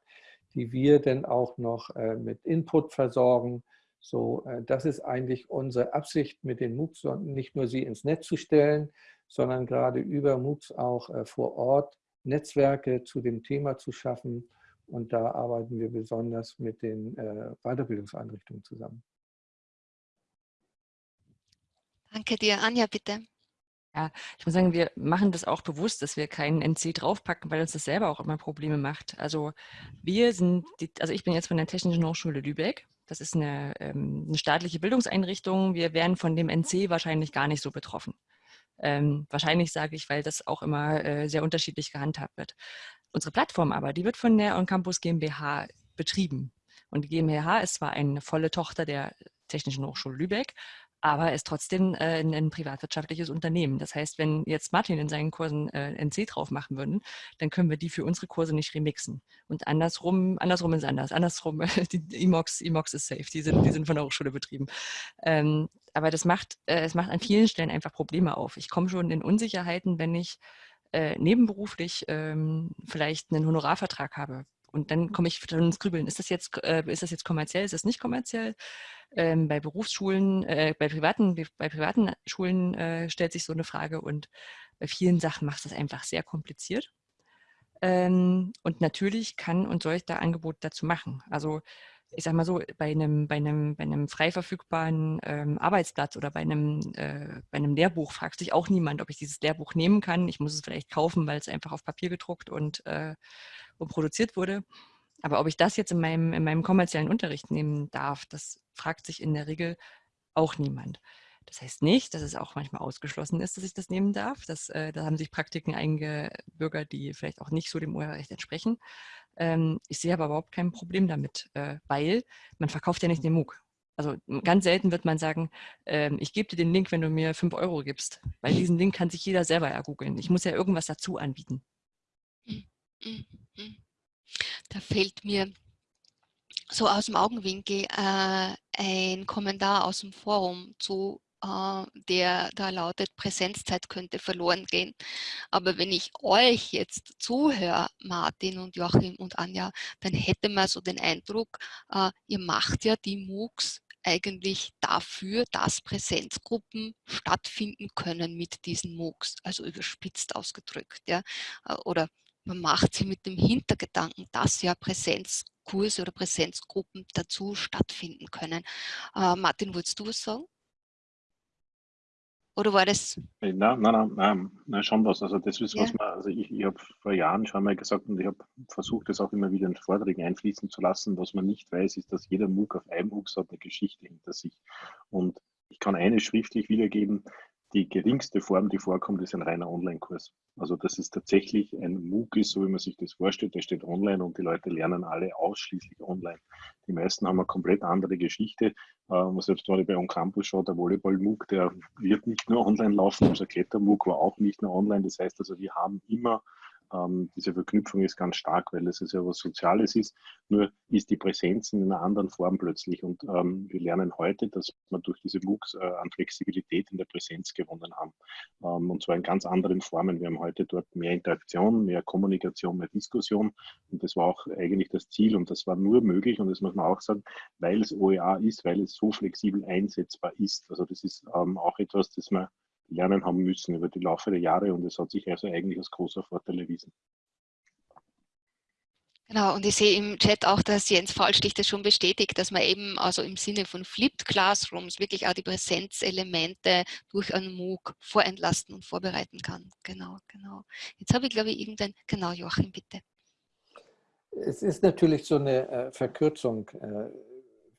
die wir dann auch noch äh, mit Input versorgen, so, äh, das ist eigentlich unsere Absicht mit den MOOCs, nicht nur sie ins Netz zu stellen, sondern gerade über MOOCs auch äh, vor Ort Netzwerke zu dem Thema zu schaffen. Und da arbeiten wir besonders mit den äh, Weiterbildungseinrichtungen zusammen. Danke dir. Anja, bitte. Ja, ich muss sagen, wir machen das auch bewusst, dass wir keinen NC draufpacken, weil uns das selber auch immer Probleme macht. Also wir sind, die, also ich bin jetzt von der Technischen Hochschule Lübeck das ist eine, ähm, eine, staatliche Bildungseinrichtung. Wir wären von dem NC wahrscheinlich gar nicht so betroffen. Ähm, wahrscheinlich sage ich, weil das auch immer äh, sehr unterschiedlich gehandhabt wird. Unsere Plattform aber, die wird von der On Campus GmbH betrieben. Und die GmbH ist zwar eine volle Tochter der Technischen Hochschule Lübeck, aber ist trotzdem äh, ein, ein, privatwirtschaftliches Unternehmen. Das heißt, wenn jetzt Martin in seinen Kursen äh, NC drauf machen würden, dann können wir die für unsere Kurse nicht remixen. Und andersrum, andersrum ist anders. Andersrum, die Imox, Imox ist safe, die sind, die sind von der Hochschule betrieben. Ähm, aber das macht, äh, es macht an vielen Stellen einfach Probleme auf. Ich komme schon in Unsicherheiten, wenn ich äh, nebenberuflich ähm, vielleicht einen Honorarvertrag habe. Und dann komme ich dann ins Grübeln. Ist das jetzt, äh, ist das jetzt kommerziell? Ist das nicht kommerziell? Ähm, bei Berufsschulen, äh, bei, privaten, bei privaten Schulen äh, stellt sich so eine Frage und bei vielen Sachen macht es einfach sehr kompliziert. Ähm, und natürlich kann und soll ich da Angebot dazu machen. Also ich sage mal so, bei einem, bei einem, bei einem frei verfügbaren ähm, Arbeitsplatz oder bei einem, äh, bei einem Lehrbuch fragt sich auch niemand, ob ich dieses Lehrbuch nehmen kann. Ich muss es vielleicht kaufen, weil es einfach auf Papier gedruckt und, äh, und produziert wurde. Aber ob ich das jetzt in meinem, in meinem kommerziellen Unterricht nehmen darf, das fragt sich in der Regel auch niemand. Das heißt nicht, dass es auch manchmal ausgeschlossen ist, dass ich das nehmen darf. Das, äh, da haben sich Praktiken eingebürgert, die vielleicht auch nicht so dem Urheberrecht entsprechen. Ähm, ich sehe aber überhaupt kein Problem damit, äh, weil man verkauft ja nicht den MOOC. Also ganz selten wird man sagen, ähm, ich gebe dir den Link, wenn du mir 5 Euro gibst. Weil diesen Link kann sich jeder selber ergoogeln. Ich muss ja irgendwas dazu anbieten. Mhm. Da fällt mir so aus dem Augenwinkel äh, ein Kommentar aus dem Forum zu, äh, der da lautet, Präsenzzeit könnte verloren gehen. Aber wenn ich euch jetzt zuhöre, Martin und Joachim und Anja, dann hätte man so den Eindruck, äh, ihr macht ja die MOOCs eigentlich dafür, dass Präsenzgruppen stattfinden können mit diesen MOOCs, also überspitzt ausgedrückt. Ja? Äh, oder man macht sie mit dem Hintergedanken, dass ja Präsenzkurse oder Präsenzgruppen dazu stattfinden können. Äh, Martin, wolltest du was sagen? Oder war das? Nein, nein, nein, nein, nein schon was. Also das ist, ja. was man, also ich, ich habe vor Jahren schon mal gesagt und ich habe versucht, das auch immer wieder in Vorträgen einfließen zu lassen. Was man nicht weiß, ist, dass jeder MOOC auf einem MOOC hat eine Geschichte hinter sich. Und ich kann eine schriftlich wiedergeben, die geringste Form, die vorkommt, ist ein reiner Online-Kurs. Also das ist tatsächlich ein MOOC ist, so wie man sich das vorstellt, der steht online und die Leute lernen alle ausschließlich online. Die meisten haben eine komplett andere Geschichte. Ähm, selbst wenn ich bei On Campus schaue, der Volleyball-MOOC, der wird nicht nur online laufen, unser Kletter-MOOC war auch nicht nur online. Das heißt also, wir haben immer ähm, diese Verknüpfung ist ganz stark, weil es ja was Soziales ist. Nur ist die Präsenz in einer anderen Form plötzlich. Und ähm, wir lernen heute, dass wir durch diese MOOCs äh, an Flexibilität in der Präsenz gewonnen haben. Ähm, und zwar in ganz anderen Formen. Wir haben heute dort mehr Interaktion, mehr Kommunikation, mehr Diskussion. Und das war auch eigentlich das Ziel. Und das war nur möglich, und das muss man auch sagen, weil es OER ist, weil es so flexibel einsetzbar ist. Also das ist ähm, auch etwas, das man lernen haben müssen über die Laufe der Jahre und es hat sich also eigentlich als großer Vorteil erwiesen. Genau, und ich sehe im Chat auch, dass Jens Fallstich das schon bestätigt, dass man eben also im Sinne von Flipped Classrooms wirklich auch die Präsenzelemente durch einen MOOC vorentlasten und vorbereiten kann. Genau, genau. Jetzt habe ich, glaube ich, irgendein, genau, Joachim, bitte. Es ist natürlich so eine äh, Verkürzung, äh,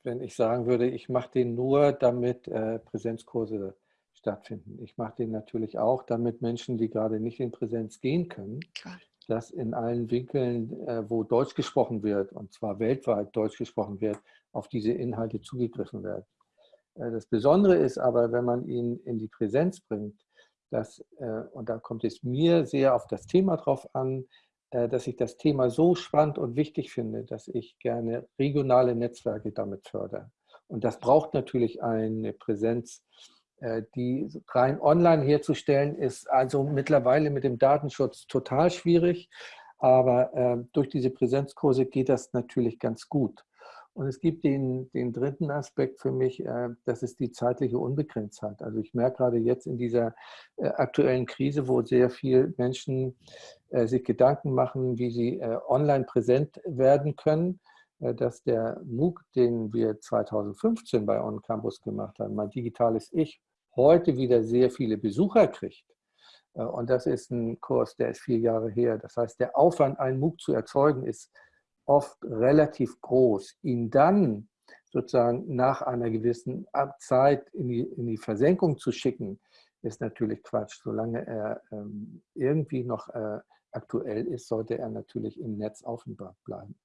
wenn ich sagen würde, ich mache den nur, damit äh, Präsenzkurse stattfinden. Ich mache den natürlich auch, damit Menschen, die gerade nicht in Präsenz gehen können, Klar. dass in allen Winkeln, äh, wo Deutsch gesprochen wird, und zwar weltweit Deutsch gesprochen wird, auf diese Inhalte zugegriffen wird. Äh, das Besondere ist aber, wenn man ihn in die Präsenz bringt, dass, äh, und da kommt es mir sehr auf das Thema drauf an, dass ich das Thema so spannend und wichtig finde, dass ich gerne regionale Netzwerke damit fördere. Und das braucht natürlich eine Präsenz, die rein online herzustellen, ist also mittlerweile mit dem Datenschutz total schwierig. Aber äh, durch diese Präsenzkurse geht das natürlich ganz gut. Und es gibt den, den dritten Aspekt für mich, äh, das ist die zeitliche Unbegrenztheit. Also ich merke gerade jetzt in dieser äh, aktuellen Krise, wo sehr viele Menschen äh, sich Gedanken machen, wie sie äh, online präsent werden können, dass der MOOC, den wir 2015 bei On Campus gemacht haben, mein digitales Ich, heute wieder sehr viele Besucher kriegt, äh, und das ist ein Kurs, der ist vier Jahre her. Das heißt, der Aufwand, einen MOOC zu erzeugen, ist oft relativ groß. Ihn dann sozusagen nach einer gewissen Zeit in die, in die Versenkung zu schicken, ist natürlich Quatsch. Solange er ähm, irgendwie noch äh, aktuell ist, sollte er natürlich im Netz aufbewahren bleiben.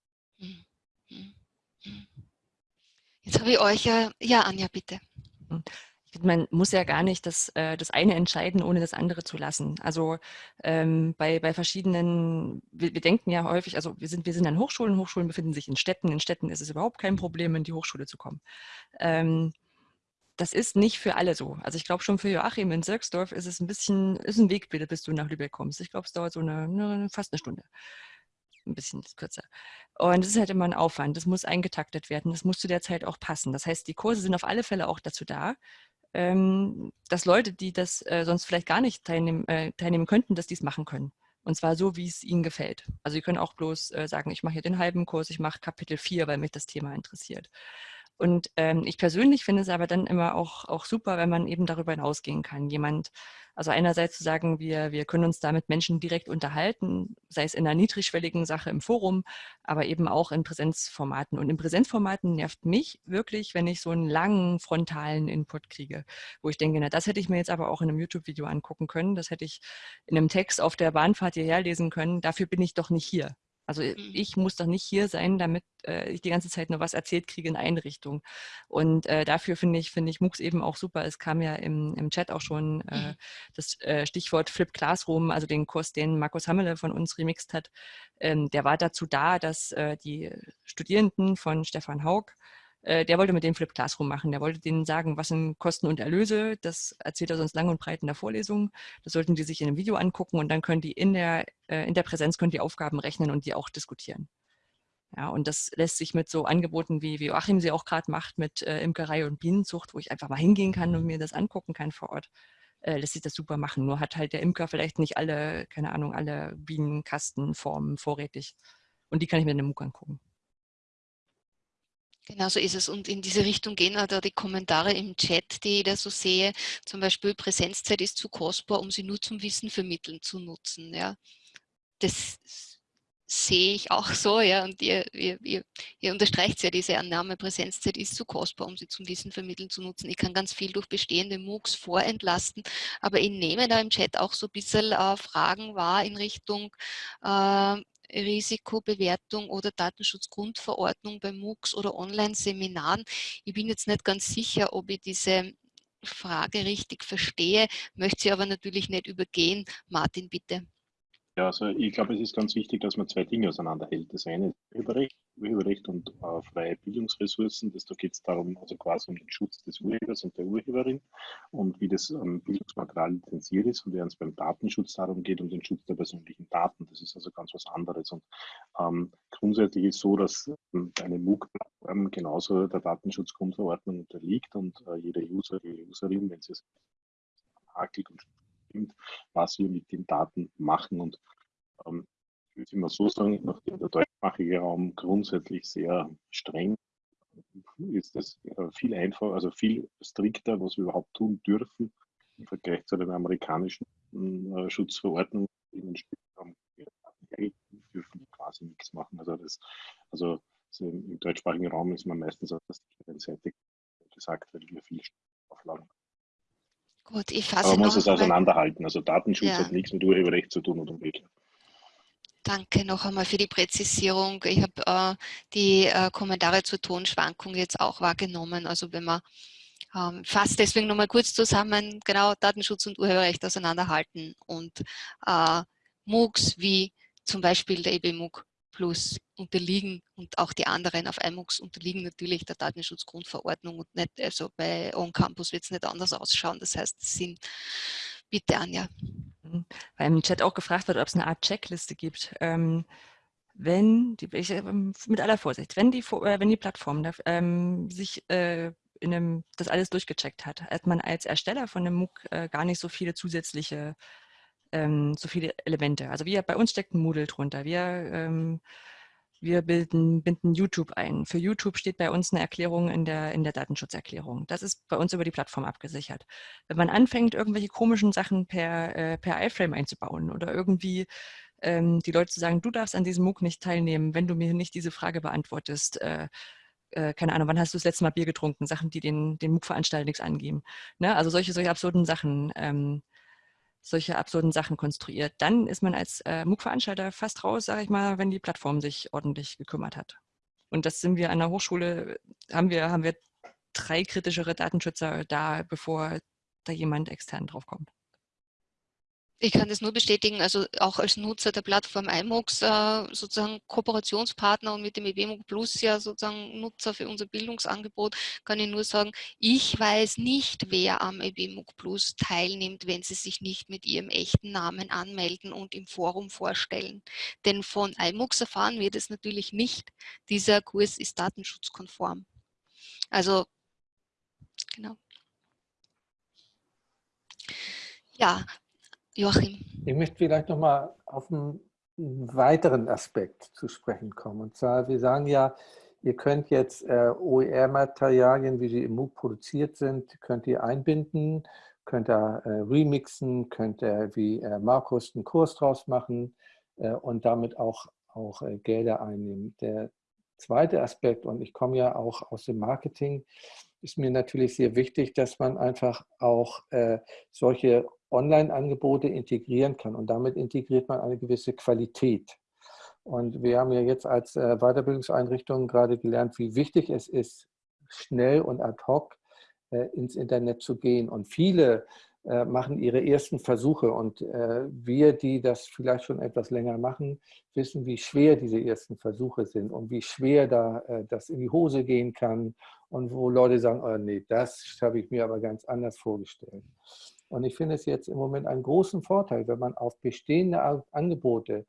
Jetzt habe ich euch ja, ja Anja, bitte. Man muss ja gar nicht das, äh, das eine entscheiden, ohne das andere zu lassen. Also ähm, bei, bei verschiedenen, wir, wir, denken ja häufig, also wir sind, wir sind an Hochschulen, Hochschulen befinden sich in Städten, in Städten ist es überhaupt kein Problem, in die Hochschule zu kommen. Ähm, das ist nicht für alle so. Also ich glaube schon für Joachim in Sirksdorf ist es ein bisschen, ist ein Wegbild, bis du nach Lübeck kommst. Ich glaube, es dauert so eine, eine, fast eine Stunde. Ein bisschen kürzer. Und es ist halt immer ein Aufwand. Das muss eingetaktet werden. Das muss zu der Zeit auch passen. Das heißt, die Kurse sind auf alle Fälle auch dazu da, ähm, dass Leute, die das äh, sonst vielleicht gar nicht teilnehmen, äh, teilnehmen könnten, dass die es machen können. Und zwar so, wie es ihnen gefällt. Also sie können auch bloß äh, sagen, ich mache hier den halben Kurs, ich mache Kapitel 4, weil mich das Thema interessiert. Und ähm, ich persönlich finde es aber dann immer auch, auch super, wenn man eben darüber hinausgehen kann. Jemand, also einerseits zu sagen, wir, wir können uns da mit Menschen direkt unterhalten, sei es in einer niedrigschwelligen Sache im Forum, aber eben auch in Präsenzformaten. Und in Präsenzformaten nervt mich wirklich, wenn ich so einen langen frontalen Input kriege, wo ich denke, na, das hätte ich mir jetzt aber auch in einem YouTube-Video angucken können, das hätte ich in einem Text auf der Bahnfahrt hierher lesen können, dafür bin ich doch nicht hier. Also äh, mhm. ich muss doch nicht hier sein, damit äh, ich die ganze Zeit nur was erzählt kriege in Einrichtung. Und äh, dafür finde ich, finde ich MOOCs eben auch super. Es kam ja im, im Chat auch schon äh, mhm. das äh, Stichwort Flip Classroom, also den Kurs, den Markus Hammele von uns remixt hat. Ähm, der war dazu da, dass äh, die Studierenden von Stefan Haug äh, der wollte mit dem Flip Classroom machen. Der wollte denen sagen, was sind Kosten und Erlöse. Das erzählt er sonst lang und breit in der Vorlesung. Das sollten die sich in einem Video angucken und dann können die in der, äh, in der Präsenz können die Aufgaben rechnen und die auch diskutieren. Ja, und das lässt sich mit so Angeboten, wie, wie Joachim sie auch gerade macht, mit äh, Imkerei und Bienenzucht, wo ich einfach mal hingehen kann und mir das angucken kann vor Ort, äh, lässt sich das super machen. Nur hat halt der Imker vielleicht nicht alle, keine Ahnung, alle Bienenkastenformen vorrätig. Und die kann ich mir in einem MOOC angucken. Genau so ist es. Und in diese Richtung gehen auch da die Kommentare im Chat, die ich da so sehe. Zum Beispiel Präsenzzeit ist zu kostbar, um sie nur zum Wissen vermitteln zu nutzen. Ja. Das sehe ich auch so, ja, und ihr, ihr, ihr, ihr unterstreicht ja diese Annahme, Präsenzzeit ist zu kostbar, um sie zum Wissen vermitteln zu nutzen. Ich kann ganz viel durch bestehende MOOCs vorentlasten, aber ich nehme da im Chat auch so ein bisschen äh, Fragen wahr in Richtung, äh, Risikobewertung oder Datenschutzgrundverordnung bei MOOCs oder Online-Seminaren. Ich bin jetzt nicht ganz sicher, ob ich diese Frage richtig verstehe, möchte sie aber natürlich nicht übergehen. Martin, bitte. Ja, also ich glaube, es ist ganz wichtig, dass man zwei Dinge auseinanderhält. Das eine ist Urheberrecht, Urheberrecht und äh, freie Bildungsressourcen. Das, da geht es darum, also quasi um den Schutz des Urhebers und der Urheberin und wie das ähm, Bildungsmaterial lizenziert ist und während es beim Datenschutz darum geht, um den Schutz der persönlichen Daten. Das ist also ganz was anderes. Und ähm, grundsätzlich ist so, dass ähm, eine MOOC-Plattform genauso der Datenschutzgrundverordnung unterliegt und äh, jeder User, jede Userin, wenn sie es hakelt und bestimmt, was wir mit den Daten machen. Und ähm, ich würde immer so sagen, nachdem der deutschsprachige Raum grundsätzlich sehr streng ist es äh, viel einfacher, also viel strikter, was wir überhaupt tun dürfen im Vergleich zu den amerikanischen äh, Schutzverordnungen, dürfen quasi nichts machen. Also das, also so im, deutschsprachigen Raum ist man meistens auf der sicheren Seite gesagt, weil wir viel Auflagen Gut, ich fasse Aber man muss es auseinanderhalten. Also Datenschutz ja. hat nichts mit Urheberrecht zu tun und umgekehrt. Danke noch einmal für die Präzisierung. Ich habe äh, die äh, Kommentare zur Tonschwankung jetzt auch wahrgenommen. Also wenn man ähm, fasst deswegen nochmal kurz zusammen, genau Datenschutz und Urheberrecht auseinanderhalten und äh, MOOCs wie zum Beispiel der EB MOOC Plus unterliegen und auch die anderen auf iMOOCs unterliegen natürlich der Datenschutzgrundverordnung und nicht, also bei On-Campus wird es nicht anders ausschauen. Das heißt, es sind, bitte Anja. Mhm. Weil im Chat auch gefragt wird, ob es eine Art Checkliste gibt. Ähm, wenn, die, ich, ähm, mit aller Vorsicht, wenn die, äh, wenn die Plattform ähm, sich äh, in einem, das alles durchgecheckt hat, hat man als Ersteller von einem MOOC äh, gar nicht so viele zusätzliche ähm, so viele Elemente. Also wir, bei uns steckt ein Moodle drunter. Wir, ähm, wir bilden, binden YouTube ein. Für YouTube steht bei uns eine Erklärung in der, in der Datenschutzerklärung. Das ist bei uns über die Plattform abgesichert. Wenn man anfängt, irgendwelche komischen Sachen per, äh, per iFrame einzubauen oder irgendwie ähm, die Leute zu sagen, du darfst an diesem MOOC nicht teilnehmen, wenn du mir nicht diese Frage beantwortest, äh, äh keine Ahnung, wann hast du das letzte Mal Bier getrunken? Sachen, die den, den MOOC-Veranstalter nichts angeben. Ne? Also solche, solche absurden Sachen ähm, solche absurden Sachen konstruiert. Dann ist man als äh, MOOC-Veranstalter fast raus, sage ich mal, wenn die Plattform sich ordentlich gekümmert hat. Und das sind wir an der Hochschule, haben wir, haben wir drei kritischere Datenschützer da, bevor da jemand extern draufkommt. Ich kann das nur bestätigen, also auch als Nutzer der Plattform iMOX, äh, sozusagen Kooperationspartner und mit dem EBMOG Plus ja sozusagen Nutzer für unser Bildungsangebot, kann ich nur sagen, ich weiß nicht, wer am EBMOG Plus teilnimmt, wenn sie sich nicht mit ihrem echten Namen anmelden und im Forum vorstellen. Denn von iMOX erfahren wir das natürlich nicht. Dieser Kurs ist datenschutzkonform. Also, genau. Ja, Joachim. Ich möchte vielleicht nochmal auf einen weiteren Aspekt zu sprechen kommen. Und zwar, wir sagen ja, ihr könnt jetzt äh, OER-Materialien, wie sie im MOOC produziert sind, könnt ihr einbinden, könnt ihr äh, remixen, könnt ihr wie äh, Markus einen Kurs draus machen und damit auch, auch Gelder einnehmen. Der zweite Aspekt, und ich komme ja auch aus dem Marketing, ist mir natürlich sehr wichtig, dass man einfach auch solche Online-Angebote integrieren kann. Und damit integriert man eine gewisse Qualität. Und wir haben ja jetzt als äh, Weiterbildungseinrichtung gerade gelernt, wie wichtig es ist, schnell und ad hoc äh, ins Internet zu gehen. Und viele äh, machen ihre ersten Versuche. Und wir, die das vielleicht schon etwas länger machen, wissen, wie schwer diese ersten Versuche sind und wie schwer da das in die Hose gehen kann und wo Leute sagen, oh nee, das habe ich mir aber ganz anders vorgestellt. Und ich finde es jetzt im Moment einen großen Vorteil, wenn man auf bestehende Angebote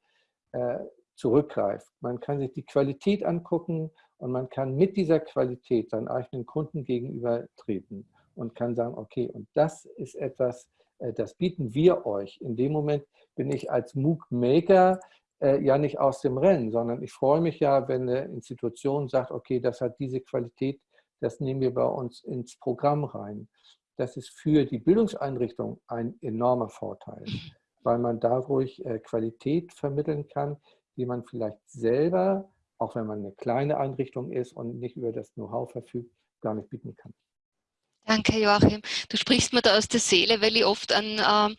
äh, zurückgreift. Man kann sich die Qualität angucken und man kann mit dieser Qualität seinen eigenen Kunden gegenüber treten und kann sagen, okay, und das ist etwas, äh, das bieten wir euch. In dem Moment bin ich als MOOC-Maker äh, ja nicht aus dem Rennen, sondern ich freue mich ja, wenn eine Institution sagt, okay, das hat diese Qualität, das nehmen wir bei uns ins Programm rein das ist für die Bildungseinrichtung ein enormer Vorteil, weil man dadurch äh, Qualität vermitteln kann, die man vielleicht selber, auch wenn man eine kleine Einrichtung ist und nicht über das Know-how verfügt, gar nicht bieten kann. Danke, Joachim. Du sprichst mir da aus der Seele, weil ich oft an ähm,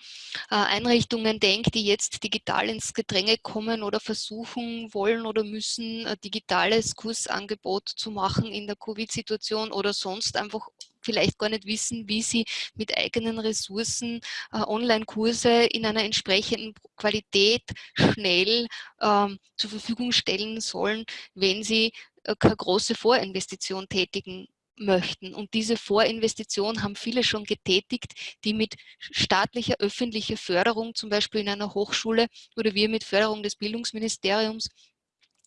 äh, Einrichtungen denke, die jetzt digital ins Gedränge kommen oder versuchen wollen oder müssen, ein digitales Kursangebot zu machen in der Covid-Situation oder sonst einfach vielleicht gar nicht wissen, wie sie mit eigenen Ressourcen äh, Online-Kurse in einer entsprechenden Qualität schnell ähm, zur Verfügung stellen sollen, wenn sie äh, keine große Vorinvestition tätigen möchten. Und diese Vorinvestition haben viele schon getätigt, die mit staatlicher, öffentlicher Förderung, zum Beispiel in einer Hochschule oder wir mit Förderung des Bildungsministeriums,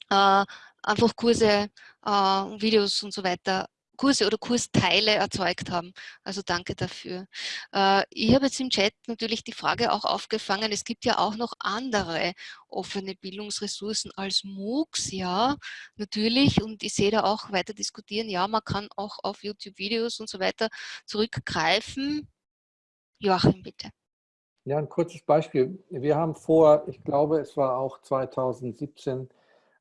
äh, einfach Kurse, äh, Videos und so weiter Kurse oder Kursteile erzeugt haben. Also danke dafür. Äh, ich habe jetzt im Chat natürlich die Frage auch aufgefangen, es gibt ja auch noch andere offene Bildungsressourcen als MOOCs, ja, natürlich. Und ich sehe da auch weiter diskutieren, ja, man kann auch auf YouTube-Videos und so weiter zurückgreifen. Joachim, bitte. Ja, ein kurzes Beispiel. Wir haben vor, ich glaube, es war auch 2017,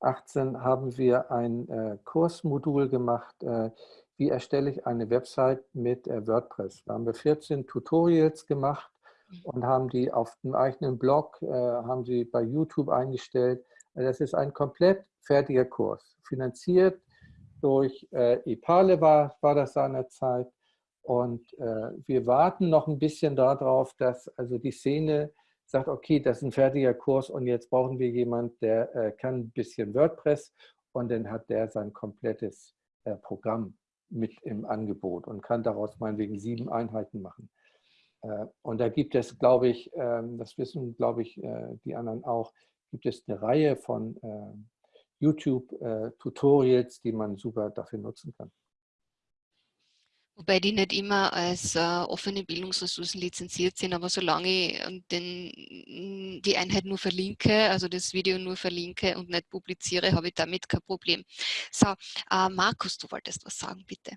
18 haben wir ein äh, Kursmodul gemacht, äh, wie erstelle ich eine Website mit äh, WordPress. Da haben wir 14 Tutorials gemacht mhm. und haben die auf dem eigenen Blog, äh, haben sie bei YouTube eingestellt. Das ist ein komplett fertiger Kurs, finanziert durch äh, Epale war, war das seinerzeit. Und wir warten noch ein bisschen darauf, dass also die Szene sagt, okay, das ist ein fertiger Kurs und jetzt brauchen wir jemanden, der kann ein bisschen WordPress und dann hat der sein komplettes Programm mit im Angebot und kann daraus meinetwegen sieben Einheiten machen. Äh, und da gibt es, glaube ich, ähm, das wissen, glaube ich, äh, die anderen auch, gibt es eine Reihe von äh, YouTube-Tutorials, die man super dafür nutzen kann. Wobei die nicht immer als äh, offene Bildungsressourcen lizenziert sind, aber solange ich ähm, den, die Einheit nur verlinke, also das Video nur verlinke und nicht publiziere, habe ich damit kein Problem. So, äh, Markus, du wolltest was sagen, bitte.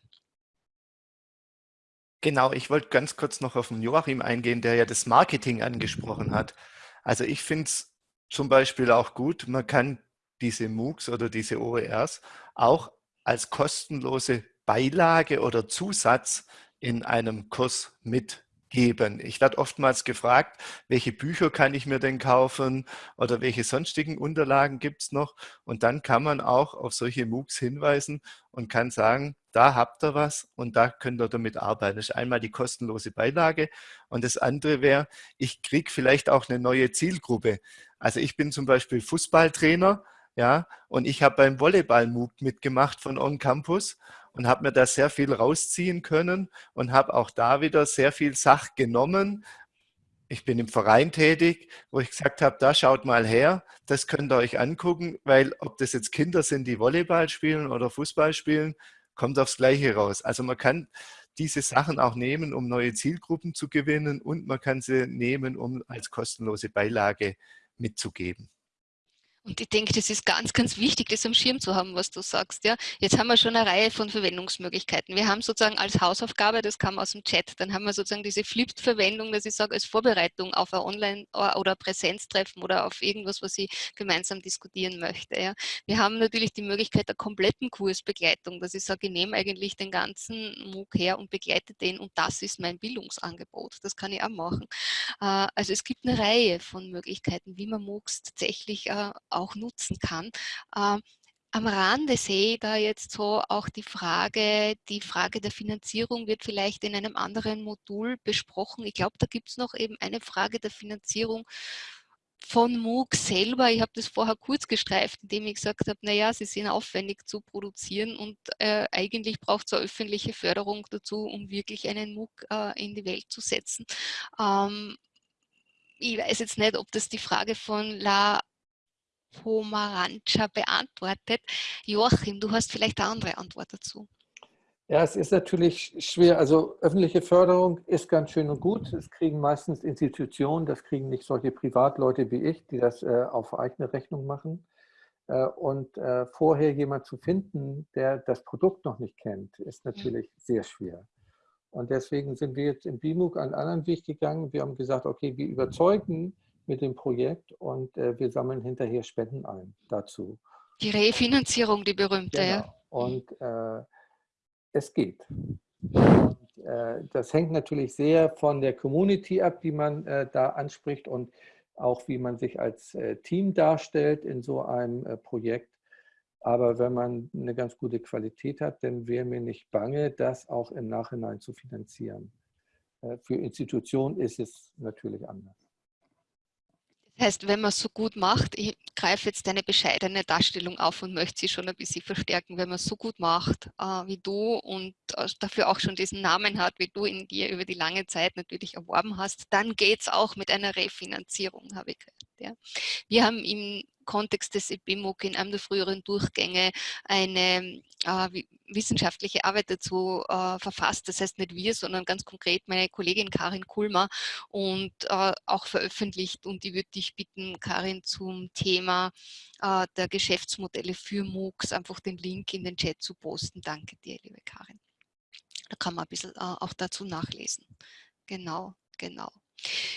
Genau, ich wollte ganz kurz noch auf den Joachim eingehen, der ja das Marketing angesprochen hat. Also ich finde es zum Beispiel auch gut, man kann diese MOOCs oder diese OERs auch als kostenlose Beilage oder Zusatz in einem Kurs mit geben. Ich werde oftmals gefragt, welche Bücher kann ich mir denn kaufen oder welche sonstigen Unterlagen gibt es noch? Und dann kann man auch auf solche MOOCs hinweisen und kann sagen, da habt ihr was und da könnt ihr damit arbeiten. Das ist einmal die kostenlose Beilage und das andere wäre, ich kriege vielleicht auch eine neue Zielgruppe. Also ich bin zum Beispiel Fußballtrainer ja, und ich habe beim Volleyball-MOOC mitgemacht von On Campus und habe mir da sehr viel rausziehen können und habe auch da wieder sehr viel Sach genommen. Ich bin im Verein tätig, wo ich gesagt habe, da schaut mal her, das könnt ihr euch angucken, weil ob das jetzt Kinder sind, die Volleyball spielen oder Fußball spielen, kommt aufs Gleiche raus. Also man kann diese Sachen auch nehmen, um neue Zielgruppen zu gewinnen und man kann sie nehmen, um als kostenlose Beilage mitzugeben. Und ich denke, das ist ganz, ganz wichtig, das am Schirm zu haben, was du sagst. Ja, jetzt haben wir schon eine Reihe von Verwendungsmöglichkeiten. Wir haben sozusagen als Hausaufgabe, das kam aus dem Chat, dann haben wir sozusagen diese Flipped-Verwendung, dass ich sage, als Vorbereitung auf ein Online- oder Präsenztreffen oder auf irgendwas, was ich gemeinsam diskutieren möchte. Ja. Wir haben natürlich die Möglichkeit der kompletten Kursbegleitung, dass ich sage, ich nehme eigentlich den ganzen MOOC her und begleite den und das ist mein Bildungsangebot. Das kann ich auch machen. Äh, also es gibt eine Reihe von Möglichkeiten, wie man MOOCs tatsächlich äh, auch nutzen kann. Ähm, am Rande sehe ich da jetzt so auch die Frage, die Frage der Finanzierung wird vielleicht in einem anderen Modul besprochen. Ich glaube, da gibt es noch eben eine Frage der Finanzierung von MOOC selber. Ich habe das vorher kurz gestreift, indem ich gesagt habe, naja, sie sind aufwendig zu produzieren und äh, eigentlich braucht es eine öffentliche Förderung dazu, um wirklich einen MOOC äh, in die Welt zu setzen. Ähm, ich weiß jetzt nicht, ob das die Frage von La Pomarancha beantwortet. Joachim, du hast vielleicht eine andere Antwort dazu. Ja, es ist natürlich schwer. Also öffentliche Förderung ist ganz schön und gut. Es kriegen meistens Institutionen, das kriegen nicht solche Privatleute wie ich, die das äh, auf eigene Rechnung machen. Äh, und äh, vorher jemand zu finden, der das Produkt noch nicht kennt, ist natürlich mhm. sehr schwer. Und deswegen sind wir jetzt im BIMUG einen anderen Weg gegangen. Wir haben gesagt, okay, wir überzeugen mit dem Projekt und äh, wir sammeln hinterher Spenden ein dazu. Die Refinanzierung, die berühmte, genau. ja. Und äh, es geht. Und, äh, das hängt natürlich sehr von der Community ab, die man äh, da anspricht und auch wie man sich als äh, Team darstellt in so einem Projekt. Aber wenn man eine ganz gute Qualität hat, dann wäre mir nicht bange, das auch im Nachhinein zu finanzieren. Für Institutionen ist es natürlich anders. Heißt, wenn man es so gut macht, ich greife jetzt deine bescheidene Darstellung auf und möchte sie schon ein bisschen verstärken, wenn man es so gut macht äh, wie du und äh, dafür auch schon diesen Namen hat, wie du ihn dir über die lange Zeit natürlich erworben hast, dann geht es auch mit einer Refinanzierung, habe ich gehört. Ja. Wir haben im Kontext des EBMUG in einem der früheren Durchgänge eine äh, wissenschaftliche Arbeit dazu äh, verfasst. Das heißt nicht wir, sondern ganz konkret meine Kollegin Karin Kulmer und äh, auch veröffentlicht. Und ich würde dich bitten, Karin, zum Thema äh, der Geschäftsmodelle für MOOCs einfach den Link in den Chat zu posten. Danke dir, liebe Karin. Da kann man ein bisschen äh, auch dazu nachlesen. Genau, genau.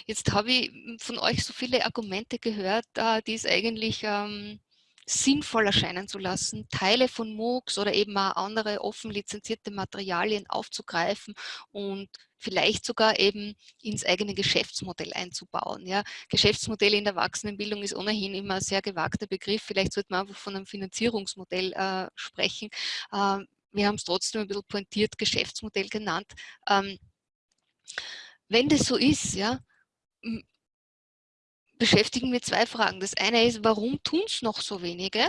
Jetzt habe ich von euch so viele Argumente gehört, äh, die es eigentlich ähm, sinnvoll erscheinen zu lassen, Teile von MOOCs oder eben auch andere offen lizenzierte Materialien aufzugreifen und vielleicht sogar eben ins eigene Geschäftsmodell einzubauen. Ja, Geschäftsmodell in der Erwachsenenbildung ist ohnehin immer ein sehr gewagter Begriff. Vielleicht sollte man einfach von einem Finanzierungsmodell äh, sprechen. Äh, wir haben es trotzdem ein bisschen pointiert Geschäftsmodell genannt. Ähm, wenn das so ist, ja, beschäftigen wir zwei Fragen. Das eine ist, warum tun es noch so wenige?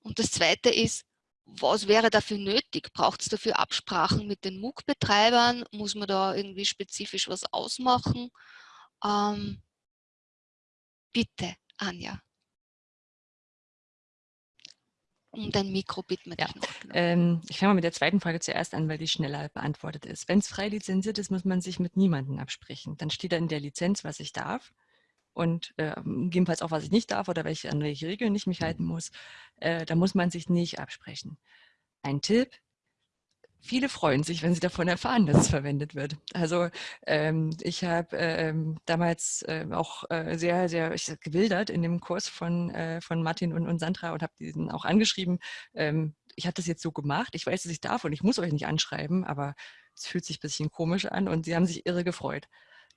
Und das zweite ist, was wäre dafür nötig? Braucht es dafür Absprachen mit den MOOC-Betreibern? Muss man da irgendwie spezifisch was ausmachen? Ähm, bitte, Anja um dein Mikro bitten wir ja. Ähm, ich fange mal mit der zweiten Frage zuerst an, weil die schneller beantwortet ist. Wenn es frei lizenziert ist, muss man sich mit niemandem absprechen. Dann steht da in der Lizenz, was ich darf und äh, gegebenenfalls auch, was ich nicht darf oder welche, an welche Regeln ich mich halten muss. Äh, da muss man sich nicht absprechen. Ein Tipp, viele freuen sich, wenn sie davon erfahren, dass es verwendet wird. Also ähm, ich habe ähm, damals äh, auch äh, sehr, sehr ich, gewildert in dem Kurs von, äh, von Martin und, und Sandra und habe diesen auch angeschrieben. Ähm, ich habe das jetzt so gemacht, ich weiß, dass ich darf und ich muss euch nicht anschreiben, aber es fühlt sich ein bisschen komisch an und sie haben sich irre gefreut.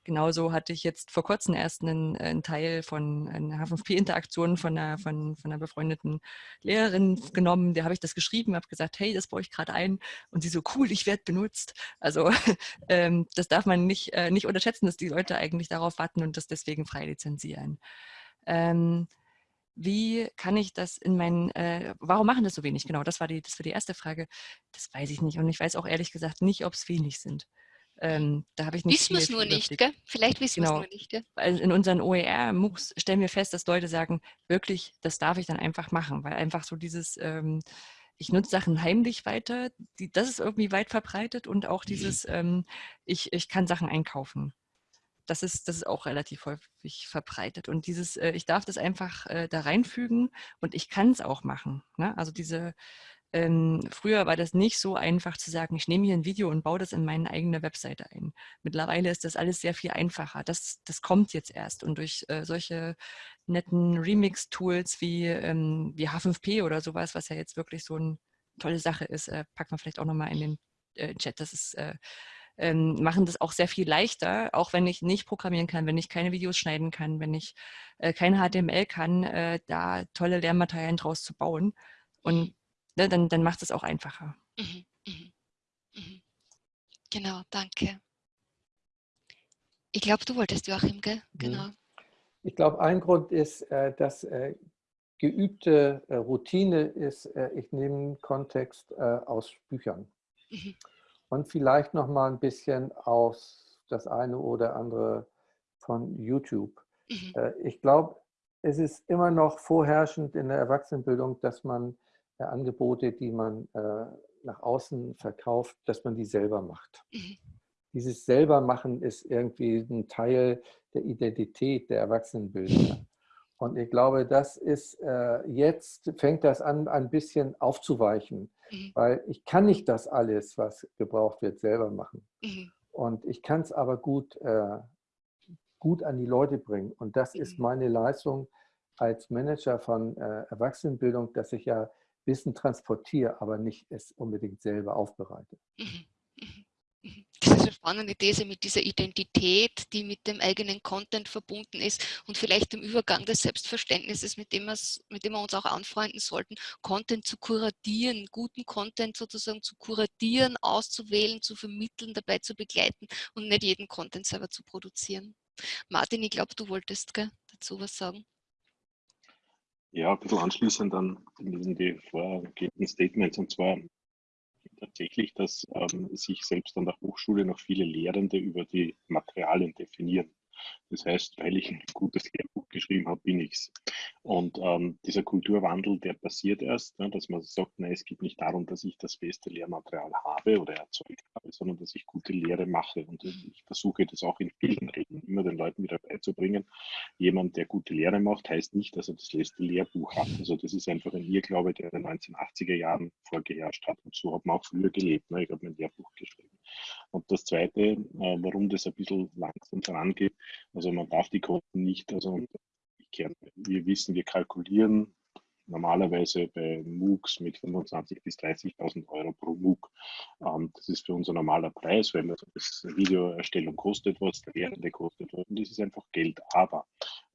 Genauso hatte ich jetzt vor kurzem erst einen, einen Teil von einer H5P-Interaktion von einer, von, von einer befreundeten Lehrerin genommen. Der habe ich das geschrieben, habe gesagt, hey, das baue ich gerade ein. Und sie so, cool, ich werde benutzt. Also ähm, das darf man nicht, äh, nicht unterschätzen, dass die Leute eigentlich darauf warten und das deswegen frei lizenzieren. Ähm, wie kann ich das in meinen, äh, warum machen das so wenig? Genau, das war, die, das war die erste Frage. Das weiß ich nicht. Und ich weiß auch ehrlich gesagt nicht, ob es wenig sind. Ähm, da habe ich nicht Wissen wir es nur nicht, gell? Vielleicht wissen genau. wir es nur nicht, gell? Also in unseren OER-MOOCs stellen wir fest, dass Leute sagen, wirklich, das darf ich dann einfach machen, weil einfach so dieses, ähm, ich nutze Sachen heimlich weiter, die, das ist irgendwie weit verbreitet und auch dieses, ähm, ich, ich kann Sachen einkaufen. Das ist, das ist auch relativ häufig verbreitet. Und dieses, äh, ich darf das einfach äh, da reinfügen und ich kann es auch machen. Ne? Also diese, ähm, früher war das nicht so einfach zu sagen, ich nehme hier ein Video und baue das in meine eigene Webseite ein. Mittlerweile ist das alles sehr viel einfacher. Das, das kommt jetzt erst. Und durch äh, solche netten Remix-Tools wie, ähm, wie H5P oder sowas, was ja jetzt wirklich so eine tolle Sache ist, äh, packt man vielleicht auch nochmal in den äh, Chat. Das ist äh, ähm, machen das auch sehr viel leichter, auch wenn ich nicht programmieren kann, wenn ich keine Videos schneiden kann, wenn ich äh, kein HTML kann, äh, da tolle Lernmaterialien draus zu bauen. Und ne, dann, dann macht es auch einfacher. Mhm, mhm, mhm. Genau, danke. Ich glaube, du wolltest Joachim, gell? Genau. Ich glaube, ein Grund ist, äh, dass äh, geübte äh, Routine ist, ich nehme Kontext aus Büchern. Mhm. Und vielleicht noch mal ein bisschen aus das eine oder andere von YouTube. Mhm. Ich glaube, es ist immer noch vorherrschend in der Erwachsenenbildung, dass man Angebote, die man äh, nach außen verkauft, dass man die selber macht. Mhm. Dieses Selbermachen ist irgendwie ein Teil der Identität der Erwachsenenbildung. Und ich glaube, das ist äh, jetzt, fängt das an, ein bisschen aufzuweichen, mhm. weil ich kann nicht das alles, was gebraucht wird, selber machen. Mhm. Und ich kann es aber gut, äh, gut an die Leute bringen. Und das ist mhm. meine Leistung als Manager von äh, Erwachsenenbildung, dass ich ja Wissen transportiere, aber nicht es unbedingt selber aufbereite. Mhm, mhm, mhm. Das ist eine spannende These mit dieser Identität, die mit dem eigenen Content verbunden ist und vielleicht dem Übergang des Selbstverständnisses, mit dem, mit dem wir uns auch anfreunden sollten, Content zu kuratieren, guten Content sozusagen zu kuratieren, auszuwählen, zu vermitteln, dabei zu begleiten und nicht jeden Content selber zu produzieren. Martin, ich glaube, du wolltest gell, dazu was sagen. Ja, ein bisschen anschließend an die vorgegebenen Statements und zwar tatsächlich, dass ähm, sich selbst an der Hochschule noch viele Lehrende über die Materialien definieren. Das heißt, weil ich ein gutes Lehrbuch geschrieben habe, bin ich es. Und ähm, dieser Kulturwandel, der passiert erst, ne, dass man sagt, nein, es geht nicht darum, dass ich das beste Lehrmaterial habe oder erzeugt habe, sondern dass ich gute Lehre mache. Und ich versuche das auch in vielen Reden immer den Leuten wieder beizubringen. Jemand, der gute Lehre macht, heißt nicht, dass er das letzte Lehrbuch hat. Also das ist einfach ein Irrglaube, der in den 1980er Jahren vorgeherrscht hat. Und so hat man auch früher gelebt. Ne? Ich habe mein Lehrbuch geschrieben. Und das Zweite, äh, warum das ein bisschen langsam vorangeht, also man darf die Kosten nicht, also wir wissen, wir kalkulieren normalerweise bei MOOCs mit 25.000 bis 30.000 Euro pro MOOC. Ähm, das ist für uns ein normaler Preis, weil das Videoerstellung kostet was, der Lehrende kostet was und das ist einfach Geld. Aber,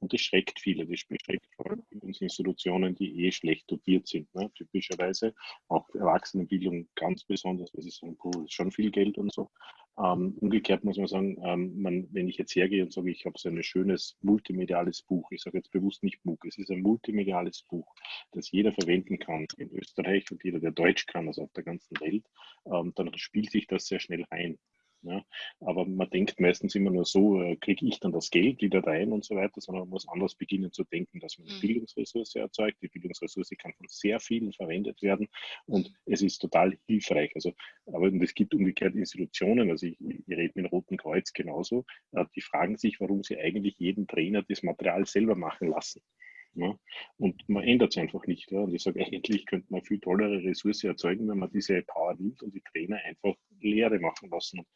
und das schreckt viele, das schreckt vor allem Institutionen, die eh schlecht dotiert sind, ne? typischerweise. Auch Erwachsenenbildung ganz besonders, weil sie das ist schon viel Geld und so. Ähm, umgekehrt muss man sagen, ähm, man, wenn ich jetzt hergehe und sage, ich habe so ein schönes multimediales Buch, ich sage jetzt bewusst nicht MOOC, es ist ein multimediales Buch, das jeder verwenden kann in Österreich und jeder, der Deutsch kann, also auf der ganzen Welt, ähm, dann spielt sich das sehr schnell ein. Ja, aber man denkt meistens immer nur so, äh, kriege ich dann das Geld wieder rein und so weiter, sondern man muss anders beginnen zu denken, dass man eine mhm. Bildungsressource erzeugt. Die Bildungsressource kann von sehr vielen verwendet werden und es ist total hilfreich. Also, aber es gibt umgekehrt Institutionen, also ich, ich rede mit dem Roten Kreuz genauso, äh, die fragen sich, warum sie eigentlich jeden Trainer das Material selber machen lassen. Ja? Und man ändert es einfach nicht. Ja? Und ich sage, eigentlich könnte man viel tollere Ressource erzeugen, wenn man diese Power nimmt und die Trainer einfach Lehre machen lassen. Und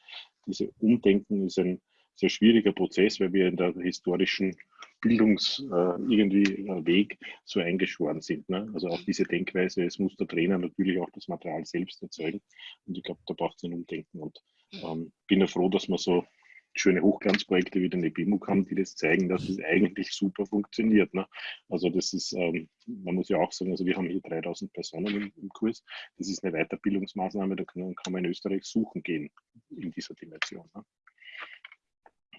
diese Umdenken ist ein sehr schwieriger Prozess, weil wir in der historischen Bildungs äh, irgendwie äh, Weg so eingeschworen sind. Ne? Also auch diese Denkweise, es muss der Trainer natürlich auch das Material selbst erzeugen. Und ich glaube, da braucht es ein Umdenken. Und. Ähm, bin ja froh, dass wir so schöne Hochglanzprojekte wie den EBMUG haben, die das zeigen, dass es eigentlich super funktioniert. Ne? Also das ist, ähm, man muss ja auch sagen, also wir haben hier 3000 Personen im, im Kurs. Das ist eine Weiterbildungsmaßnahme, da kann, kann, man in Österreich suchen gehen in dieser Dimension. Ne?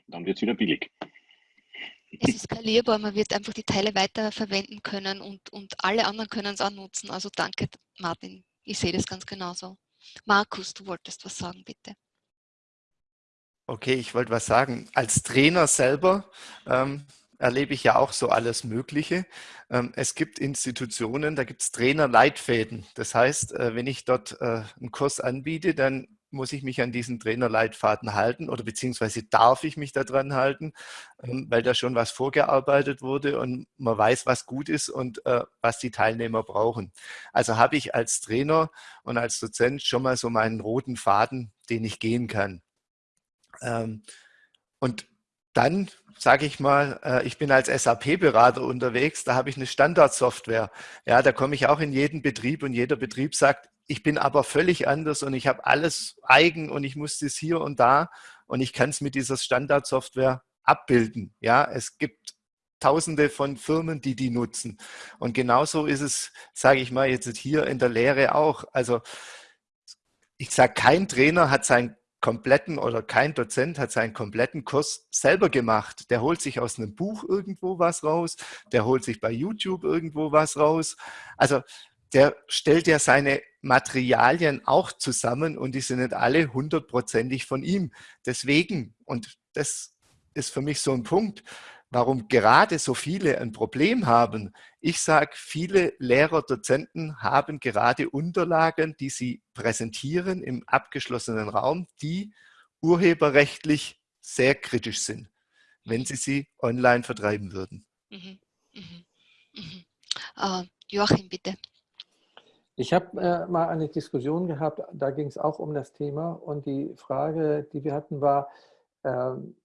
Dann wird es wieder billig. Es ist skalierbar, man wird einfach die Teile weiterverwenden können und, und alle anderen können es auch nutzen. Also danke, Martin. Ich sehe das ganz genauso. Markus, du wolltest was sagen, bitte. Okay, ich wollte was sagen. Als Trainer selber ähm, erlebe ich ja auch so alles Mögliche. Ähm, es gibt Institutionen, da gibt es Trainerleitfäden. Das heißt, äh, wenn ich dort äh, einen Kurs anbiete, dann muss ich mich an diesen Trainerleitfaden halten oder beziehungsweise darf ich mich daran halten, ähm, weil da schon was vorgearbeitet wurde und man weiß, was gut ist und äh, was die Teilnehmer brauchen. Also habe ich als Trainer und als Dozent schon mal so meinen roten Faden, den ich gehen kann. Ähm, und dann sage ich mal, äh, ich bin als SAP-Berater unterwegs, da habe ich eine Standardsoftware. Ja, da komme ich auch in jeden Betrieb und jeder Betrieb sagt, ich bin aber völlig anders und ich habe alles eigen und ich muss das hier und da und ich kann es mit dieser Standardsoftware abbilden. Ja, es gibt Tausende von Firmen, die die nutzen. Und genauso ist es, sage ich mal, jetzt hier in der Lehre auch. Also ich sage, kein Trainer hat sein kompletten oder kein Dozent hat seinen kompletten Kurs selber gemacht. Der holt sich aus einem Buch irgendwo was raus, der holt sich bei YouTube irgendwo was raus. Also der stellt ja seine Materialien auch zusammen und die sind nicht alle hundertprozentig von ihm. Deswegen, und das ist für mich so ein Punkt, warum gerade so viele ein Problem haben. Ich sage, viele Lehrer, Dozenten haben gerade Unterlagen, die sie präsentieren im abgeschlossenen Raum, die urheberrechtlich sehr kritisch sind, wenn sie sie online vertreiben würden. Mhm. Mhm. Mhm. Uh, Joachim, bitte. Ich habe äh, mal eine Diskussion gehabt, da ging es auch um das Thema und die Frage, die wir hatten, war, ähm,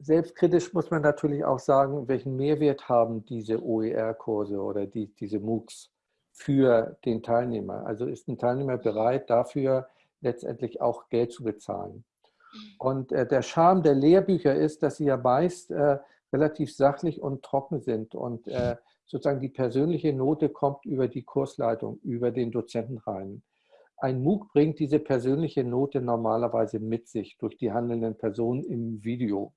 Selbstkritisch muss man natürlich auch sagen, welchen Mehrwert haben diese OER-Kurse oder die, diese MOOCs für den Teilnehmer. Also ist ein Teilnehmer bereit, dafür letztendlich auch Geld zu bezahlen. Mhm. Und äh, der Charme der Lehrbücher ist, dass sie ja meist äh, relativ sachlich und trocken sind und äh, sozusagen die persönliche Note kommt über die Kursleitung, über den Dozenten rein. Ein MOOC bringt diese persönliche Note normalerweise mit sich durch die handelnden Personen im Video.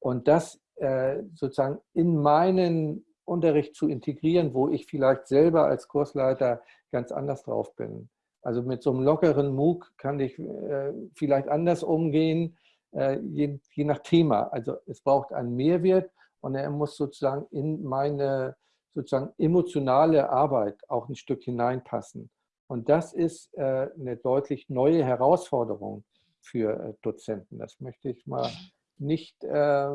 Und das äh, sozusagen in meinen Unterricht zu integrieren, wo ich vielleicht selber als Kursleiter ganz anders drauf bin. Also mit so einem lockeren MOOC kann ich äh, vielleicht anders umgehen, äh, je, nach Thema. Also es braucht einen Mehrwert und er muss sozusagen in meine sozusagen emotionale Arbeit auch ein Stück hineinpassen. Und das ist eine deutlich neue Herausforderung für Dozenten. Das möchte ich mal nicht äh,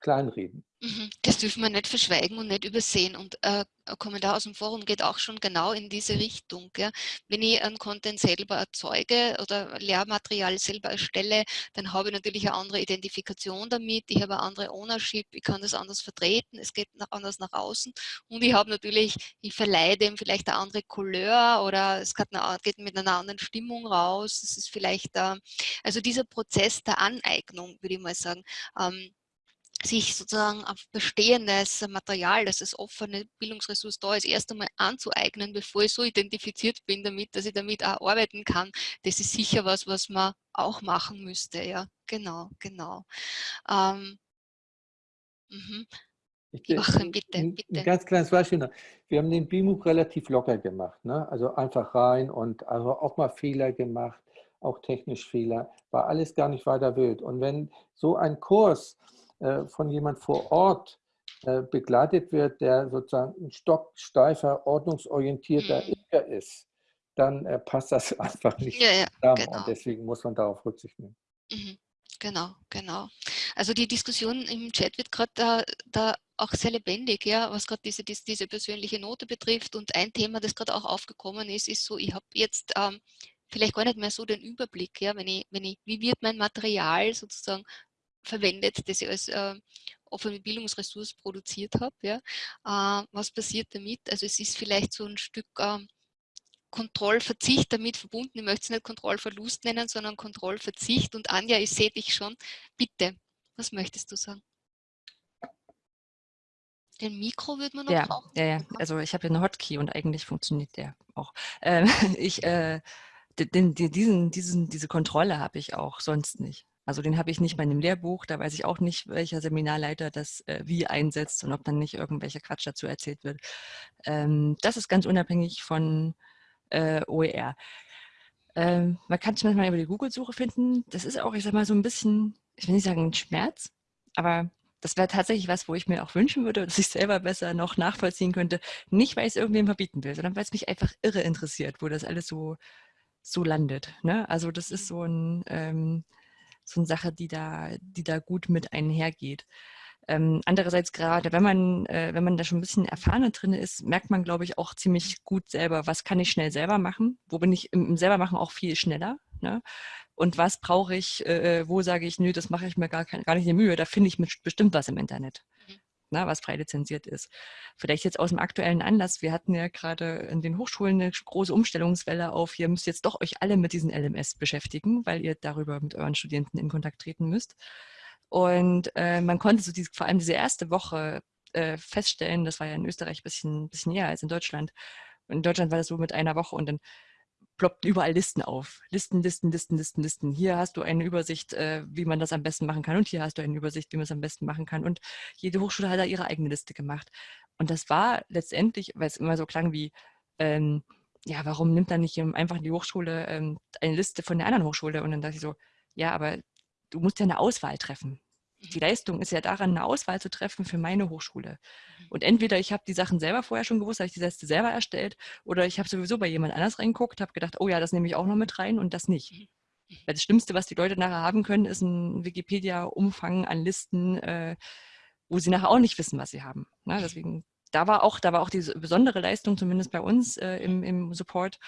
kleinreden. Mhm. Das dürfen wir nicht verschweigen und nicht übersehen. Und äh, ein Kommentar aus dem Forum geht auch schon genau in diese Richtung. Ja. Wenn ich einen Content selber erzeuge oder Lehrmaterial selber erstelle, dann habe ich natürlich eine andere Identifikation damit, ich habe eine andere Ownership, ich kann das anders vertreten, es geht nach, anders nach außen und ich habe natürlich, ich verleihe dem vielleicht eine andere Couleur oder es geht, eine, geht mit einer anderen Stimmung raus. Es ist vielleicht, äh, also dieser Prozess der Aneignung, würde ich mal sagen, ähm, sich sozusagen auf bestehendes Material, das als offene Bildungsressource da ist, erst einmal anzueignen, bevor ich so identifiziert bin damit, dass ich damit auch arbeiten kann. Das ist sicher was, was man auch machen müsste. Ja, genau, genau. Ähm, mhm. Ich, Joachim, bitte, ein, bitte. Ein ganz kleines Beispiel noch. Wir haben den BIMUG relativ locker gemacht. Ne? Also einfach rein und also auch mal Fehler gemacht, auch technisch Fehler. War alles gar nicht weiter wild. Und wenn so ein Kurs von jemand vor Ort äh, begleitet wird, der sozusagen ein stocksteifer, ordnungsorientierter mhm. Imker ist, dann äh, passt das einfach nicht ja, ja, zusammen genau. und deswegen muss man darauf Rücksicht nehmen. Mhm. Genau, genau. Also die Diskussion im Chat wird gerade da, da auch sehr lebendig, ja, was gerade diese, diese, diese, persönliche Note betrifft. Und ein Thema, das gerade auch aufgekommen ist, ist so, ich habe jetzt ähm, vielleicht gar nicht mehr so den Überblick, ja, wenn ich, wenn ich, wie wird mein Material sozusagen verwendet, das ich als äh, offene Bildungsressource produziert habe. Ja. Äh, was passiert damit? Also es ist vielleicht so ein Stück, äh, Kontrollverzicht damit verbunden. Ich möchte es nicht Kontrollverlust nennen, sondern Kontrollverzicht. Und Anja, ich sehe dich schon. Bitte, was möchtest du sagen? Den Mikro würde man noch ja, brauchen. Ja, ja, also ich habe ja eine Hotkey und eigentlich funktioniert der auch. Ähm, ich, äh, den, den, diesen, diesen, diese Kontrolle habe ich auch sonst nicht. Also den habe ich nicht bei einem Lehrbuch, da weiß ich auch nicht, welcher Seminarleiter das äh, wie einsetzt und ob dann nicht irgendwelcher Quatsch dazu erzählt wird. Ähm, das ist ganz unabhängig von äh, OER. Ähm, man kann es manchmal über die Google-Suche finden. Das ist auch, ich sag mal, so ein bisschen, ich will nicht sagen ein Schmerz, aber das wäre tatsächlich was, wo ich mir auch wünschen würde, dass ich selber besser noch nachvollziehen könnte. Nicht, weil ich es irgendwem verbieten will, sondern weil es mich einfach irre interessiert, wo das alles so, so landet. Ne? Also das ist so, ein, ähm, so eine Sache, die da, die da gut mit einhergeht. Ähm, andererseits gerade, wenn man, äh, wenn man da schon ein bisschen erfahrener drin ist, merkt man, glaube ich, auch ziemlich gut selber, was kann ich schnell selber machen, wo bin ich im, im selbermachen auch viel schneller. Ne? Und was brauche ich, äh, wo sage ich, nö, das mache ich mir gar, gar nicht in Mühe, da finde ich bestimmt was im Internet. Na, was frei lizenziert ist. Vielleicht jetzt aus dem aktuellen Anlass, wir hatten ja gerade in den Hochschulen eine große Umstellungswelle auf, ihr müsst jetzt doch euch alle mit diesen LMS beschäftigen, weil ihr darüber mit euren Studenten in Kontakt treten müsst. Und äh, man konnte so diese, vor allem diese erste Woche äh, feststellen, das war ja in Österreich ein bisschen, bisschen näher als in Deutschland. in Deutschland war das so mit einer Woche und dann ploppten überall Listen auf. Listen, Listen, Listen, Listen, Listen. Hier hast du eine Übersicht, äh, wie man das am besten machen kann und hier hast du eine Übersicht, wie man es am besten machen kann. Und jede Hochschule hat da ihre eigene Liste gemacht. Und das war letztendlich, weil es immer so klang wie, ähm, ja, warum nimmt dann nicht einfach die Hochschule ähm, eine Liste von der anderen Hochschule? Und dann dachte ich so, ja, aber du musst ja eine Auswahl treffen. Die mhm. Leistung ist ja daran, eine Auswahl zu treffen für meine Hochschule. Mhm. Und entweder ich habe die Sachen selber vorher schon gewusst, habe ich die Liste selber erstellt, oder ich habe sowieso bei jemand anders reingeguckt, habe gedacht, oh ja, das nehme ich auch noch mit rein und das nicht. Mhm. Weil das Schlimmste, was die Leute nachher haben können, ist ein Wikipedia-Umfang an Listen, äh, wo sie nachher auch nicht wissen, was sie haben. Na, ne, deswegen, da war auch, da war auch diese besondere Leistung, zumindest bei uns äh, im, im Support,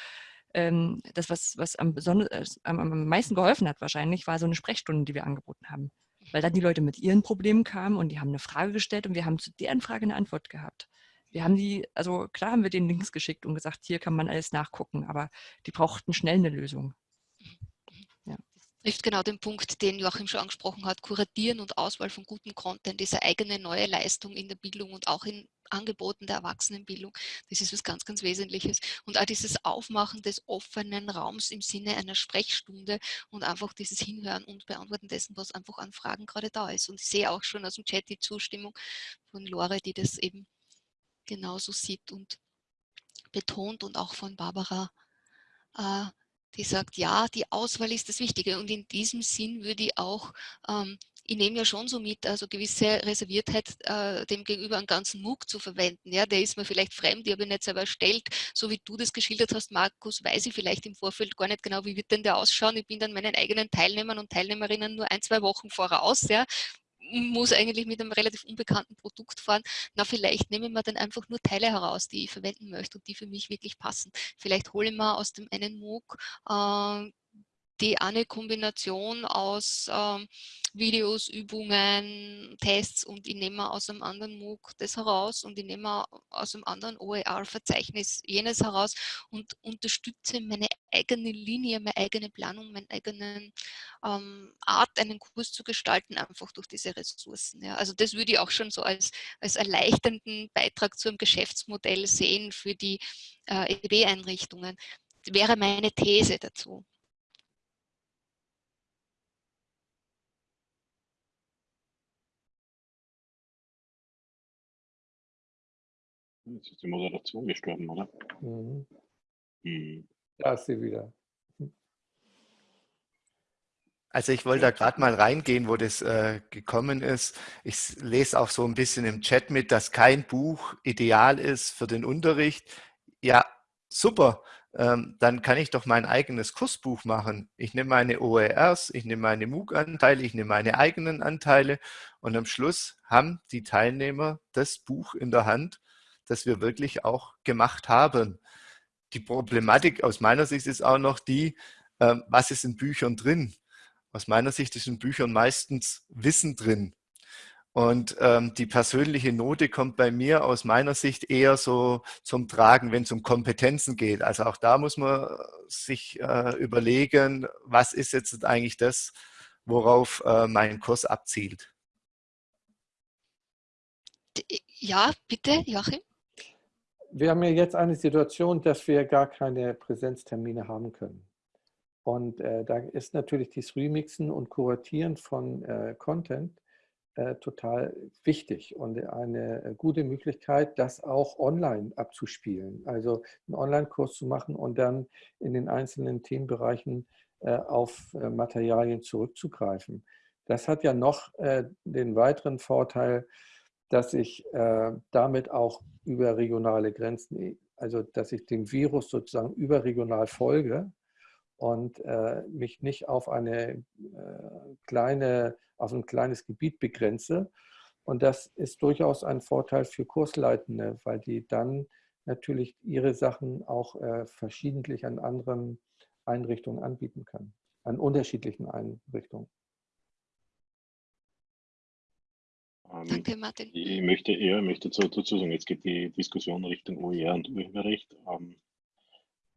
ähm, das, was, was am, äh, am, am meisten geholfen hat wahrscheinlich, war so eine Sprechstunde, die wir angeboten haben. Weil dann die Leute mit ihren Problemen kamen und die haben eine Frage gestellt und wir haben zu deren Frage eine Antwort gehabt. Wir haben die, also klar haben wir den Links geschickt und gesagt, hier kann man alles nachgucken, aber die brauchten schnell eine Lösung trifft genau den Punkt, den Joachim schon angesprochen hat, Kuratieren und Auswahl von gutem Content, diese eigene neue Leistung in der Bildung und auch in Angeboten der Erwachsenenbildung, das ist was ganz, ganz Wesentliches. Und auch dieses Aufmachen des offenen Raums im Sinne einer Sprechstunde und einfach dieses Hinhören und Beantworten dessen, was einfach an Fragen gerade da ist. Und ich sehe auch schon aus dem Chat die Zustimmung von Lore, die das eben genauso sieht und betont und auch von Barbara äh, die sagt, ja, die Auswahl ist das Wichtige. Und in diesem Sinn würde ich auch, ähm, ich nehme ja schon so mit, also gewisse Reserviertheit äh, dem gegenüber einen ganzen MOOC zu verwenden. Ja, der ist mir vielleicht fremd, ich habe ihn nicht selber erstellt. So wie du das geschildert hast, Markus, weiß ich vielleicht im Vorfeld gar nicht genau, wie wird denn der ausschauen. Ich bin dann meinen eigenen Teilnehmern und Teilnehmerinnen nur ein, zwei Wochen voraus. Ja muss eigentlich mit einem relativ unbekannten Produkt fahren. Na, vielleicht nehme ich mir dann einfach nur Teile heraus, die ich verwenden möchte und die für mich wirklich passen. Vielleicht hole ich mir aus dem einen MOOC äh, die eine Kombination aus ähm, Videos, Übungen, Tests und ich nehme aus einem anderen MOOC das heraus und ich nehme aus einem anderen OER-Verzeichnis jenes heraus und unterstütze meine eigene Linie, meine eigene Planung, meine eigene ähm, Art, einen Kurs zu gestalten, einfach durch diese Ressourcen. Ja. Also das würde ich auch schon so als, als erleichternden Beitrag zu einem Geschäftsmodell sehen für die äh, EB-Einrichtungen. Wäre meine These dazu. Jetzt ist die Moderation gestorben, oder? Mhm. Mhm. Da ist sie wieder. Also ich wollte da gerade mal reingehen, wo das äh, gekommen ist. Ich lese auch so ein bisschen im Chat mit, dass kein Buch ideal ist für den Unterricht. Ja, super. Ähm, dann kann ich doch mein eigenes Kursbuch machen. Ich nehme meine OERs, ich nehme meine MOOC-Anteile, ich nehme meine eigenen Anteile und am Schluss haben die Teilnehmer das Buch in der Hand das wir wirklich auch gemacht haben. Die Problematik aus meiner Sicht ist auch noch die, ähm, was ist in Büchern drin? Aus meiner Sicht ist in Büchern meistens Wissen drin. Und ähm, die persönliche Note kommt bei mir aus meiner Sicht eher so zum Tragen, wenn es um Kompetenzen geht. Also auch da muss man sich äh, überlegen, was ist jetzt eigentlich das, worauf äh, mein Kurs abzielt. Ja, bitte, Joachim. Wir haben ja jetzt eine Situation, dass wir gar keine Präsenztermine haben können. Und äh, da ist natürlich das Remixen und Kuratieren von äh, Content äh, total wichtig und eine äh, gute Möglichkeit, das auch online abzuspielen. Also einen Online-Kurs zu machen und dann in den einzelnen Themenbereichen äh, auf äh, Materialien zurückzugreifen. Das hat ja noch den weiteren Vorteil, dass ich damit auch über regionale Grenzen, also dass ich dem Virus sozusagen überregional folge und äh, mich nicht auf eine äh, kleine, auf ein kleines Gebiet begrenze. Und das ist durchaus ein Vorteil für Kursleitende, weil die dann natürlich ihre Sachen auch äh, verschiedentlich an anderen Einrichtungen anbieten können, an unterschiedlichen Einrichtungen. Danke, Martin. Ich möchte eher möchte dazu sagen, jetzt geht die Diskussion Richtung OER und Urheberrecht. Ähm,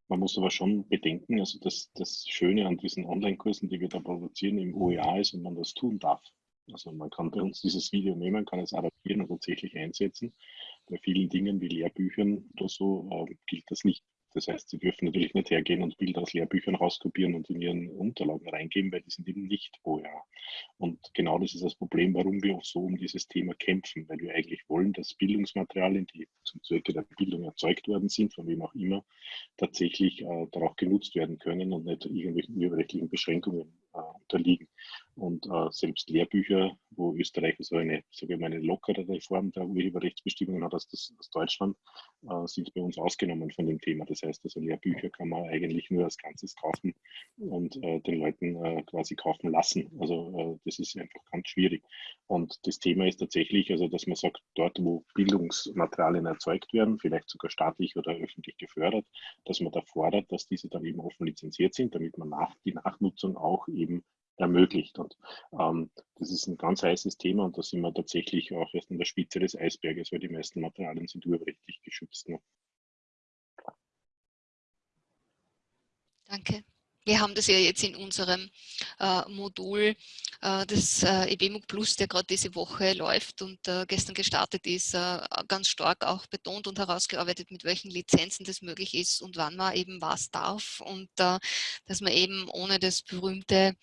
man muss aber schon bedenken, also das, das Schöne an diesen Online-Kursen, die wir da produzieren im OER ist, wenn man das tun darf. Also man kann bei uns dieses Video nehmen, kann es adaptieren und tatsächlich einsetzen. Bei vielen Dingen wie Lehrbüchern oder so äh, gilt das nicht. Das heißt, Sie dürfen natürlich nicht hergehen und Bilder aus Lehrbüchern rauskopieren und in Ihren Unterlagen reingeben, weil die sind eben nicht OER. Und genau das ist das Problem, warum wir auch so um dieses Thema kämpfen, weil wir eigentlich wollen, dass Bildungsmaterialien, die zum Zwecke der Bildung erzeugt worden sind, von wem auch immer, tatsächlich äh, darauf genutzt werden können und nicht irgendwelchen urheberrechtlichen Beschränkungen unterliegen. Und äh, selbst Lehrbücher, wo Österreich so eine, sage ich mal, eine lockerere Form der Urheberrechtsbestimmungen hat als, das, als Deutschland, äh, sind bei uns ausgenommen von dem Thema. Das heißt, also Lehrbücher kann man eigentlich nur als Ganzes kaufen und äh, den Leuten äh, quasi kaufen lassen. Also äh, das ist einfach ganz schwierig. Und das Thema ist tatsächlich, also dass man sagt, dort, wo Bildungsmaterialien erzeugt werden, vielleicht sogar staatlich oder öffentlich gefördert, dass man da fordert, dass diese dann eben offen lizenziert sind, damit man nach, die Nachnutzung auch eben ermöglicht. Und ähm, das ist ein ganz heißes Thema und da sind wir tatsächlich auch erst an der Spitze des Eisberges, weil die meisten Materialien sind urheberrechtlich geschützt. Ne? Danke. Wir haben das ja jetzt in unserem äh, Modul äh, des äh, EBMUG Plus, der gerade diese Woche läuft und äh, gestern gestartet ist, äh, ganz stark auch betont und herausgearbeitet, mit welchen Lizenzen das möglich ist und wann man eben was darf und äh, dass man eben ohne das berühmte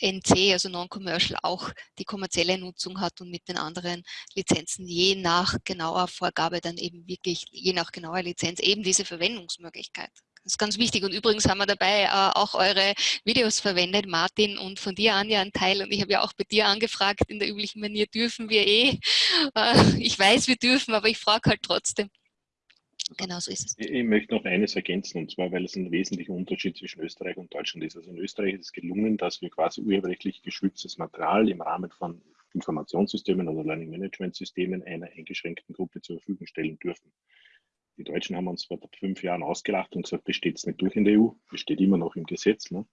NC, also Non-Commercial, auch die kommerzielle Nutzung hat und mit den anderen Lizenzen je nach genauer Vorgabe dann eben wirklich, je nach genauer Lizenz, eben diese Verwendungsmöglichkeit. Das ist ganz wichtig. Und übrigens haben wir dabei äh, auch eure Videos verwendet, Martin, und von dir, Anja, ein Teil. Und ich habe ja auch bei dir angefragt, in der üblichen Manier dürfen wir eh. Äh, ich weiß, wir dürfen, aber ich frage halt trotzdem. Genau so ist es. Ich, ich möchte noch eines ergänzen, und zwar, weil es ein wesentlicher Unterschied zwischen Österreich und Deutschland ist. Also in Österreich ist es gelungen, dass wir quasi urheberrechtlich geschütztes Material im Rahmen von Informationssystemen oder Learning Management Systemen einer eingeschränkten Gruppe zur Verfügung stellen dürfen. Die Deutschen haben uns vor fünf Jahren ausgelacht und gesagt, das steht nicht durch in der EU, das steht immer noch im Gesetz. Ne?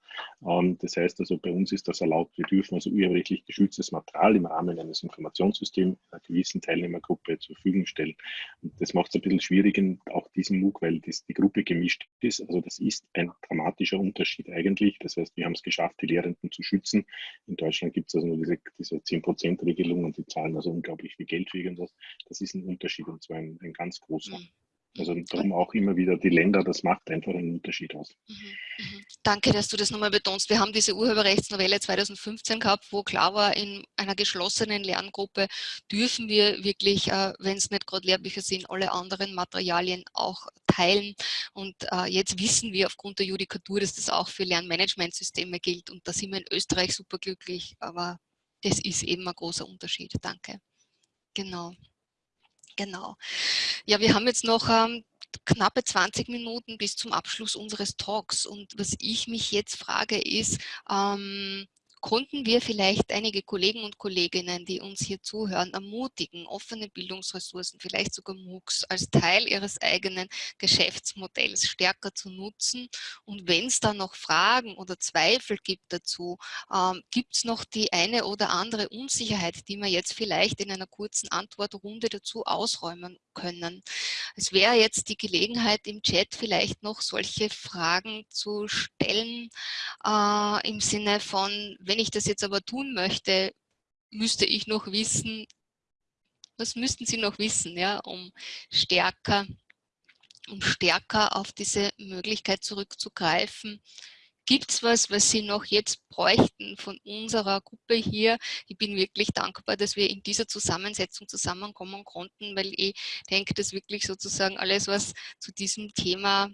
Ähm, das heißt also, bei uns ist das erlaubt, wir dürfen also urheberrechtlich geschütztes Material im Rahmen eines Informationssystems einer gewissen Teilnehmergruppe zur Verfügung stellen. Und das macht es ein bisschen schwierig in auch diesem MOOC, weil das, die Gruppe gemischt ist. Also das ist ein dramatischer Unterschied eigentlich. Das heißt, wir haben es geschafft, die Lehrenden zu schützen. In Deutschland gibt es also nur diese, diese 10%-Regelung und die zahlen also unglaublich viel Geld für irgendwas. Das ist ein Unterschied und zwar ein, ein ganz großer. Mhm. Also darum auch immer wieder die Länder, das macht einfach einen Unterschied aus. Mhm, mhm. Danke, dass du das nochmal betonst. Wir haben diese Urheberrechtsnovelle 2015 gehabt, wo klar war, in einer geschlossenen Lerngruppe dürfen wir wirklich, äh, wenn es nicht gerade Lehrbücher sind, alle anderen Materialien auch teilen. Und äh, jetzt wissen wir aufgrund der Judikatur, dass das auch für Lernmanagementsysteme gilt. Und da sind wir in Österreich super glücklich, aber das ist eben ein großer Unterschied. Danke. Genau. Genau. Ja, wir haben jetzt noch ähm, knappe 20 Minuten bis zum Abschluss unseres Talks. Und was ich mich jetzt frage ist, ähm, konnten wir vielleicht einige Kollegen und Kolleginnen, die uns hier zuhören, ermutigen, offene Bildungsressourcen, vielleicht sogar MOOCs, als Teil ihres eigenen Geschäftsmodells stärker zu nutzen. Und wenn es da noch Fragen oder Zweifel gibt dazu, ähm, gibt es noch die eine oder andere Unsicherheit, die wir jetzt vielleicht in einer kurzen Antwortrunde dazu ausräumen können. Es wäre jetzt die Gelegenheit im Chat vielleicht noch solche Fragen zu stellen, äh, im Sinne von, wenn ich das jetzt aber tun möchte, müsste ich noch wissen, was müssten Sie noch wissen, ja, um stärker, um stärker auf diese Möglichkeit zurückzugreifen, Gibt es was, was Sie noch jetzt bräuchten von unserer Gruppe hier? Ich bin wirklich dankbar, dass wir in dieser Zusammensetzung zusammenkommen konnten, weil ich denke, dass wirklich sozusagen alles, was zu diesem Thema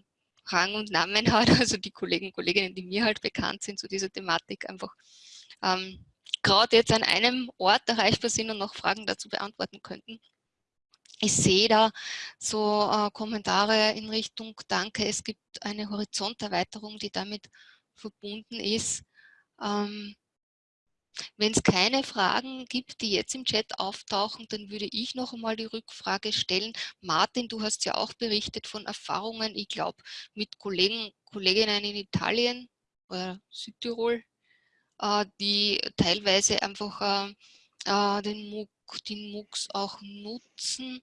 Rang und Namen hat, also die Kollegen und Kolleginnen, die mir halt bekannt sind zu dieser Thematik, einfach ähm, gerade jetzt an einem Ort erreichbar sind und noch Fragen dazu beantworten könnten. Ich sehe da so äh, Kommentare in Richtung Danke, es gibt eine Horizonterweiterung, die damit verbunden ist. Ähm, wenn es keine Fragen gibt, die jetzt im Chat auftauchen, dann würde ich noch einmal die Rückfrage stellen. Martin, du hast ja auch berichtet von Erfahrungen, ich glaube, mit Kollegen, Kolleginnen in Italien oder Südtirol, äh, die teilweise einfach äh, äh den MOOC, den MOOCs auch nutzen.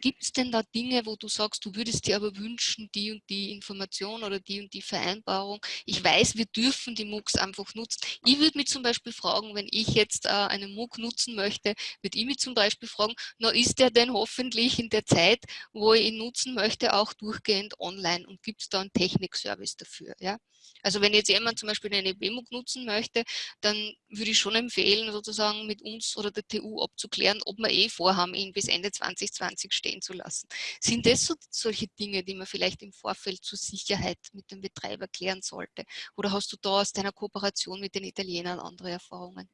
Gibt es denn da Dinge, wo du sagst, du würdest dir aber wünschen, die und die Information oder die und die Vereinbarung? Ich weiß, wir dürfen die MOOCs einfach nutzen. Ich würde mich zum Beispiel fragen, wenn ich jetzt äh, einen MOOC nutzen möchte, würde ich mich zum Beispiel fragen, na ist der denn hoffentlich in der Zeit, wo ich ihn nutzen möchte, auch durchgehend online und gibt es da einen Technikservice dafür? Ja? Also wenn jetzt jemand zum Beispiel eine BMUG nutzen möchte, dann würde ich schon empfehlen, sozusagen mit uns oder der TU abzuklären, ob wir eh vorhaben, ihn bis Ende 2020 stehen zu lassen. Sind das so, solche Dinge, die man vielleicht im Vorfeld zur Sicherheit mit dem Betreiber klären sollte? Oder hast du da aus deiner Kooperation mit den Italienern andere Erfahrungen?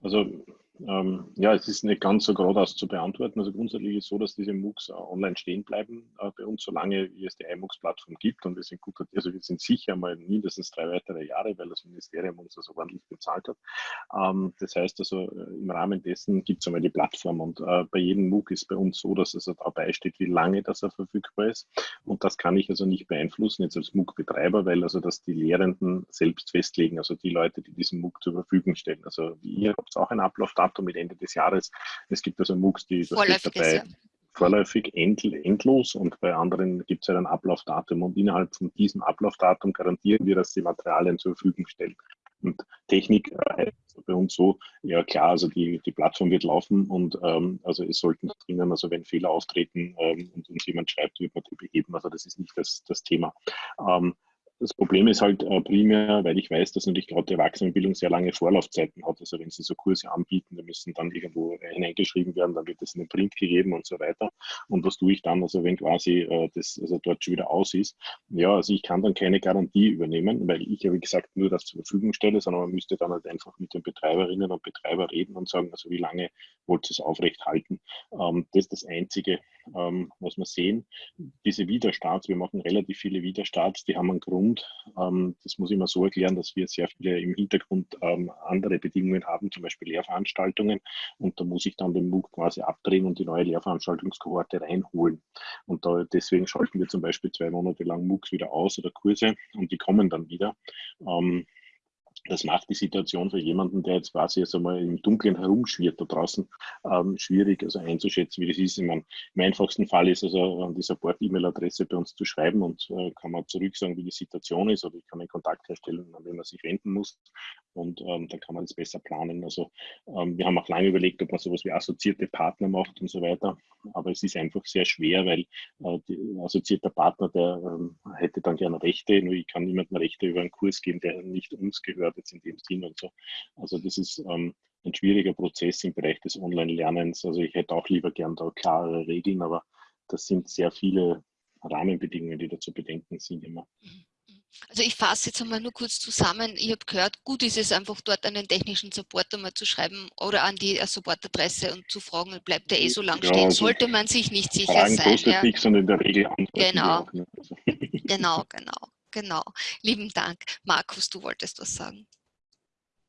Also ähm, ja, es ist nicht ganz so geradeaus zu beantworten. Also grundsätzlich ist es so, dass diese MOOCs online stehen bleiben äh, bei uns, solange es die iMOOCs-Plattform gibt. Und wir sind gut, also wir sind sicher mal mindestens drei weitere Jahre, weil das Ministerium uns das ordentlich bezahlt hat. Ähm, das heißt also, äh, im Rahmen dessen gibt es einmal die Plattform. Und äh, bei jedem MOOC ist bei uns so, dass es also dabei steht, wie lange das er verfügbar ist. Und das kann ich also nicht beeinflussen jetzt als MOOC-Betreiber, weil also das die Lehrenden selbst festlegen, also die Leute, die diesen MOOC zur Verfügung stellen. Also ihr habt auch ein Ablaufdatum Datum mit Ende des Jahres. Es gibt also MOOCs, die das steht dabei ja. vorläufig end, endlos und bei anderen gibt es ja ein Ablaufdatum und innerhalb von diesem Ablaufdatum garantieren wir, dass die Materialien zur Verfügung stellen. Und Technik äh, bei uns so, ja klar, also die, die Plattform wird laufen und ähm, also es sollten drinnen, also wenn Fehler auftreten ähm, und uns jemand schreibt, wird man die beheben. Also das ist nicht das, das Thema. Ähm, das Problem ist halt äh, primär, weil ich weiß, dass natürlich gerade die Erwachsenenbildung sehr lange Vorlaufzeiten hat. Also wenn sie so Kurse anbieten, dann müssen dann irgendwo hineingeschrieben werden, dann wird das in den Print gegeben und so weiter. Und was tue ich dann, also wenn quasi äh, das also dort schon wieder aus ist? Ja, also ich kann dann keine Garantie übernehmen, weil ich ja wie gesagt nur das zur Verfügung stelle, sondern man müsste dann halt einfach mit den Betreiberinnen und Betreiber reden und sagen, also wie lange wollt ihr es aufrecht halten? Ähm, das ist das Einzige, ähm, was wir sehen. Diese Widerstarts, wir machen relativ viele Widerstarts, die haben einen Grund. Ähm, das muss ich mal so erklären, dass wir sehr viele im Hintergrund ähm, andere Bedingungen haben, zum Beispiel Lehrveranstaltungen. Und da muss ich dann den MOOC quasi abdrehen und die neue Lehrveranstaltungskohorte reinholen. Und da, deswegen schalten wir zum Beispiel zwei Monate lang MOOCs wieder aus oder Kurse und die kommen dann wieder. Ähm, das macht die Situation für jemanden, der jetzt quasi jetzt einmal im Dunkeln herumschwirrt da draußen, ähm, schwierig also einzuschätzen, wie das ist. Ich meine, Im einfachsten Fall ist also an die Support-E-Mail-Adresse bei uns zu schreiben und äh, kann man zurück sagen, wie die Situation ist oder ich kann einen Kontakt herstellen, an wen man sich wenden muss und ähm, dann kann man das besser planen. Also ähm, wir haben auch lange überlegt, ob man sowas wie assoziierte Partner macht und so weiter, aber es ist einfach sehr schwer, weil äh, die assoziierter Partner, der ähm, hätte dann gerne Rechte, nur ich kann niemandem Rechte über einen Kurs geben, der nicht uns gehört jetzt in dem Sinn und so. Also das ist ähm, ein schwieriger Prozess im Bereich des Online-Lernens. Also ich hätte auch lieber gern da klare Regeln, aber das sind sehr viele Rahmenbedingungen, die da zu bedenken sind immer. Also ich fasse jetzt einmal nur kurz zusammen. Ich habe gehört, gut ist es einfach dort einen technischen Support einmal zu schreiben oder an die Supportadresse und zu fragen, bleibt der eh so lang ja, stehen, also sollte man sich nicht sicher Fragen sein. Ja. Fix und in der Regel Genau. Auch, ne? also. genau, genau. Genau. Lieben Dank. Markus, du wolltest was sagen.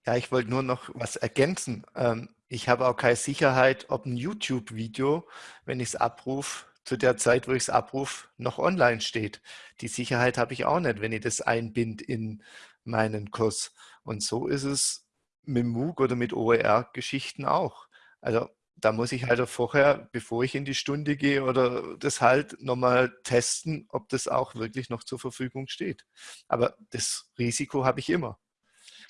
Ja, ich wollte nur noch was ergänzen. Ähm, ich habe auch keine Sicherheit, ob ein YouTube-Video, wenn ich es abrufe, zu der Zeit, wo ich es abrufe, noch online steht. Die Sicherheit habe ich auch nicht, wenn ich das einbind in meinen Kurs. Und so ist es mit MOOC oder mit OER-Geschichten auch. Also da muss ich halt auch vorher, bevor ich in die Stunde gehe oder das halt nochmal testen, ob das auch wirklich noch zur Verfügung steht. Aber das Risiko habe ich immer.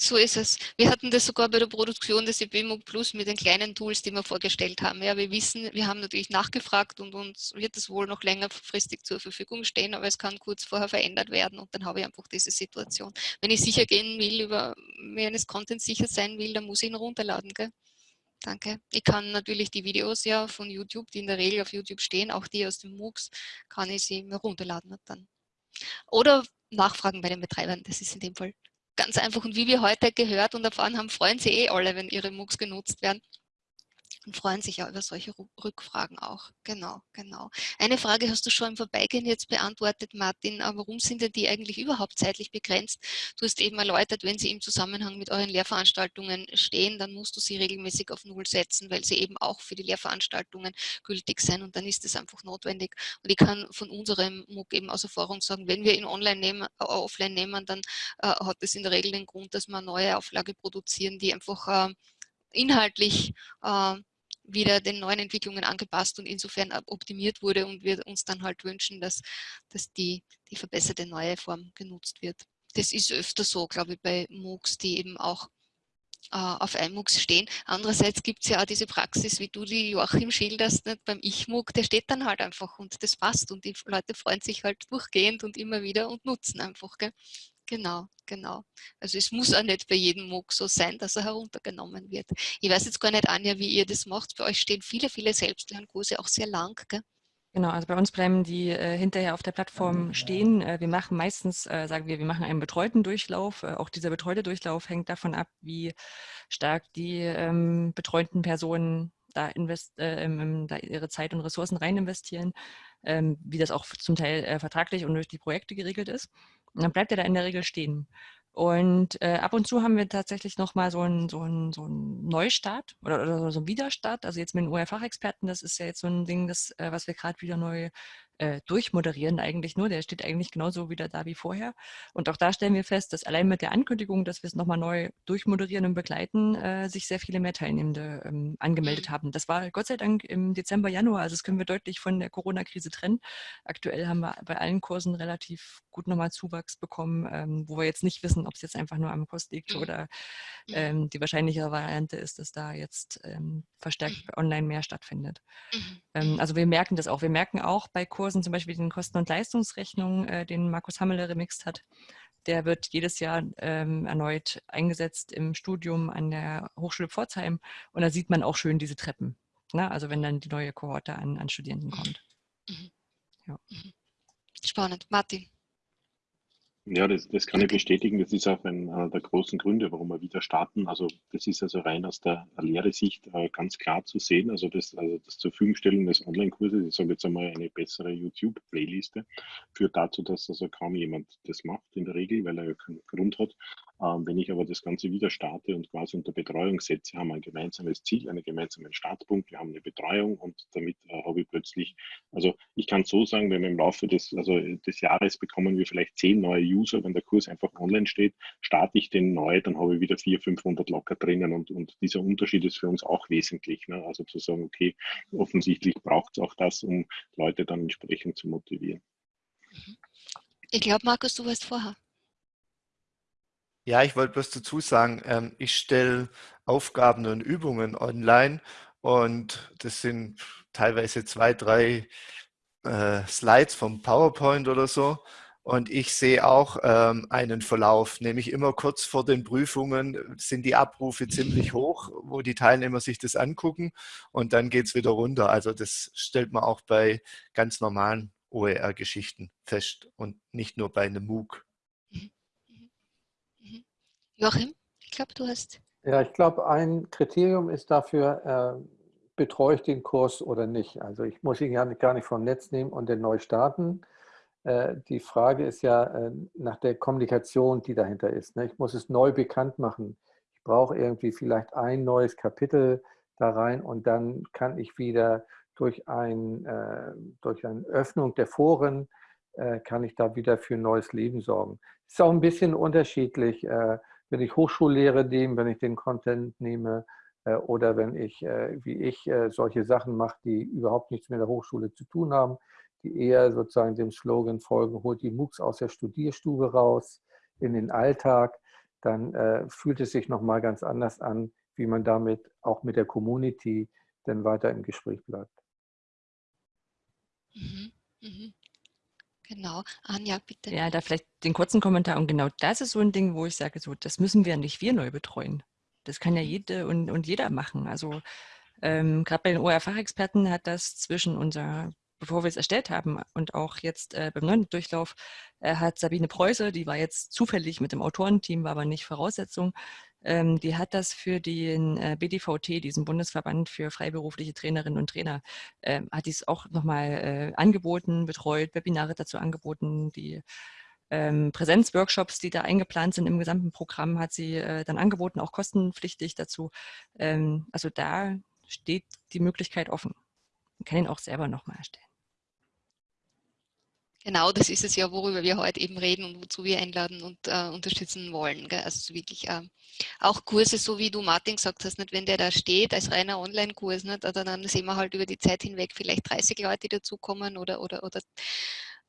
So ist es. Wir hatten das sogar bei der Produktion des EBMOOC Plus mit den kleinen Tools, die wir vorgestellt haben. Ja, wir wissen, wir haben natürlich nachgefragt und uns wird es wohl noch längerfristig zur Verfügung stehen, aber es kann kurz vorher verändert werden und dann habe ich einfach diese Situation. Wenn ich sicher gehen will, über mir eines Contents sicher sein will, dann muss ich ihn runterladen. Gell? Danke. Ich kann natürlich die Videos ja von YouTube, die in der Regel auf YouTube stehen, auch die aus den MOOCs, kann ich sie mir runterladen dann. Oder nachfragen bei den Betreibern, das ist in dem Fall ganz einfach. Und wie wir heute gehört und erfahren haben, freuen sie eh alle, wenn ihre MOOCs genutzt werden und freuen sich ja über solche Rückfragen auch. Genau, genau. Eine Frage hast du schon im Vorbeigehen jetzt beantwortet, Martin. Warum sind denn die eigentlich überhaupt zeitlich begrenzt? Du hast eben erläutert, wenn sie im Zusammenhang mit euren Lehrveranstaltungen stehen, dann musst du sie regelmäßig auf Null setzen, weil sie eben auch für die Lehrveranstaltungen gültig sind und dann ist es einfach notwendig. Und ich kann von unserem MOOC eben aus Erfahrung sagen, wenn wir ihn online nehmen, äh, offline nehmen, dann äh, hat es in der Regel den Grund, dass wir eine neue Auflage produzieren, die einfach äh, inhaltlich äh, wieder den neuen Entwicklungen angepasst und insofern optimiert wurde und wir uns dann halt wünschen, dass, dass die, die verbesserte neue Form genutzt wird. Das ist öfter so, glaube ich, bei MOOCs, die eben auch äh, auf iMOOCs stehen. Andererseits gibt es ja auch diese Praxis, wie du die Joachim schilderst, nicht? beim Ich-MOOC, der steht dann halt einfach und das passt und die Leute freuen sich halt durchgehend und immer wieder und nutzen einfach. Gell? Genau, genau. Also es muss auch nicht bei jedem MOOC so sein, dass er heruntergenommen wird. Ich weiß jetzt gar nicht, Anja, wie ihr das macht. Bei euch stehen viele, viele Selbstlernkurse, auch sehr lang. Gell? Genau, also bei uns bleiben die äh, hinterher auf der Plattform stehen. Äh, wir machen meistens, äh, sagen wir, wir machen einen betreuten Durchlauf. Äh, auch dieser betreute Durchlauf hängt davon ab, wie stark die ähm, betreuten Personen da, invest, äh, da, ihre Zeit und Ressourcen rein investieren, ähm, wie das auch zum Teil äh, vertraglich und durch die Projekte geregelt ist. Und dann bleibt er da in der Regel stehen. Und äh, ab und zu haben wir tatsächlich nochmal so einen so so ein Neustart oder, oder so einen Widerstart. Also jetzt mit den OER-Fachexperten, das ist ja jetzt so ein Ding, das, äh, was wir gerade wieder neu äh, durchmoderieren eigentlich nur. Der steht eigentlich genauso wieder da wie vorher. Und auch da stellen wir fest, dass allein mit der Ankündigung, dass wir es nochmal neu durchmoderieren und begleiten, äh, sich sehr viele mehr Teilnehmende ähm, angemeldet mhm. haben. Das war Gott sei Dank im Dezember, Januar. Also das können wir deutlich von der Corona-Krise trennen. Aktuell haben wir bei allen Kursen relativ gut nochmal Zuwachs bekommen, ähm, wo wir jetzt nicht wissen, ob es jetzt einfach nur am Kost liegt mhm. oder ähm, die wahrscheinlichere Variante ist, dass da jetzt ähm, verstärkt mhm. online mehr stattfindet. Ähm, also wir merken das auch. Wir merken auch bei Kursen, Kursen, zum Beispiel den Kosten- und Leistungsrechnung, äh, den Markus Hammele remixt hat. Der wird jedes Jahr ähm, erneut eingesetzt im Studium an der Hochschule Pforzheim. Und da sieht man auch schön diese Treppen. Ne? Also wenn dann die neue Kohorte an, an Studierenden kommt. Mhm. Ja. Mhm. Spannend. Martin. Ja, das, das kann ich bestätigen. Das ist auch einer der großen Gründe, warum wir wieder starten. Also das ist also rein aus der Lehresicht äh, ganz klar zu sehen. Also das, also das zur Verfügung des Online-Kurses, ich sage jetzt einmal eine bessere YouTube-Playliste, führt dazu, dass also kaum jemand das macht in der Regel, weil er ja keinen Grund hat. Ähm, wenn ich aber das Ganze wieder starte und quasi unter Betreuung setze, haben wir ein gemeinsames Ziel, einen gemeinsamen Startpunkt, wir haben eine Betreuung und damit äh, habe ich plötzlich, also ich kann so sagen, wenn wir im Laufe des, also des Jahres bekommen wir vielleicht zehn neue User, wenn der Kurs einfach online steht, starte ich den neu, dann habe ich wieder 400, 500 locker drinnen und, und dieser Unterschied ist für uns auch wesentlich. Ne? Also zu sagen, okay, offensichtlich braucht es auch das, um Leute dann entsprechend zu motivieren. Ich glaube, Markus, du warst vorher. Ja, ich wollte bloß dazu sagen, ähm, ich stelle Aufgaben und Übungen online und das sind teilweise zwei, drei äh, Slides vom PowerPoint oder so. Und ich sehe auch ähm, einen Verlauf, nämlich immer kurz vor den Prüfungen sind die Abrufe ziemlich hoch, wo die Teilnehmer sich das angucken und dann geht es wieder runter. Also das stellt man auch bei ganz normalen OER-Geschichten fest und nicht nur bei einem MOOC. Joachim, ich glaube, du hast. Ja, ich glaube, ein Kriterium ist dafür, äh, betreue ich den Kurs oder nicht. Also ich muss ihn ja gar nicht vom Netz nehmen und den neu starten. Äh, die Frage ist ja äh, nach der Kommunikation, die dahinter ist. Ne? Ich muss es neu bekannt machen. Ich brauche irgendwie vielleicht ein neues Kapitel da rein und dann kann ich wieder durch, ein, äh, durch eine Öffnung der Foren, kann ich da wieder für ein neues Leben sorgen. Ist auch ein bisschen unterschiedlich, wenn ich Hochschullehre nehme, wenn ich den Content nehme oder wenn ich, wie ich, solche Sachen mache, die überhaupt nichts mit der Hochschule zu tun haben die eher sozusagen dem Slogan folgen, holt die MOOCs aus der Studierstube raus in den Alltag, dann äh, fühlt es sich nochmal ganz anders an, wie man damit auch mit der Community dann weiter im Gespräch bleibt. Mhm, mhm. Genau. Anja, bitte. Ja, da vielleicht den kurzen Kommentar. Und genau das ist so ein Ding, wo ich sage, so, das müssen wir nicht wir neu betreuen. Das kann ja mhm. jede und, und jeder machen. Also ähm, gerade bei den OER-Fachexperten hat das zwischen unserer bevor wir es erstellt haben und auch jetzt äh, beim neuen Durchlauf äh, hat Sabine Preuße, die war jetzt zufällig mit dem Autorenteam, war aber nicht Voraussetzung, ähm, die hat das für den äh, BDVT, diesen Bundesverband für freiberufliche Trainerinnen und Trainer, ähm, hat dies auch nochmal äh, angeboten, betreut, Webinare dazu angeboten, die ähm, Präsenzworkshops, die da eingeplant sind im gesamten Programm, hat sie äh, dann angeboten, auch kostenpflichtig dazu. Ähm, also da steht die Möglichkeit offen. Man kann ihn auch selber nochmal erstellen. Genau, das ist es ja, worüber wir heute eben reden und wozu wir einladen und äh, unterstützen wollen. Gell? Also wirklich äh, auch Kurse, so wie du Martin gesagt hast, nicht, wenn der da steht als reiner Online-Kurs, dann sehen wir halt über die Zeit hinweg vielleicht 30 Leute, die dazukommen oder, oder, oder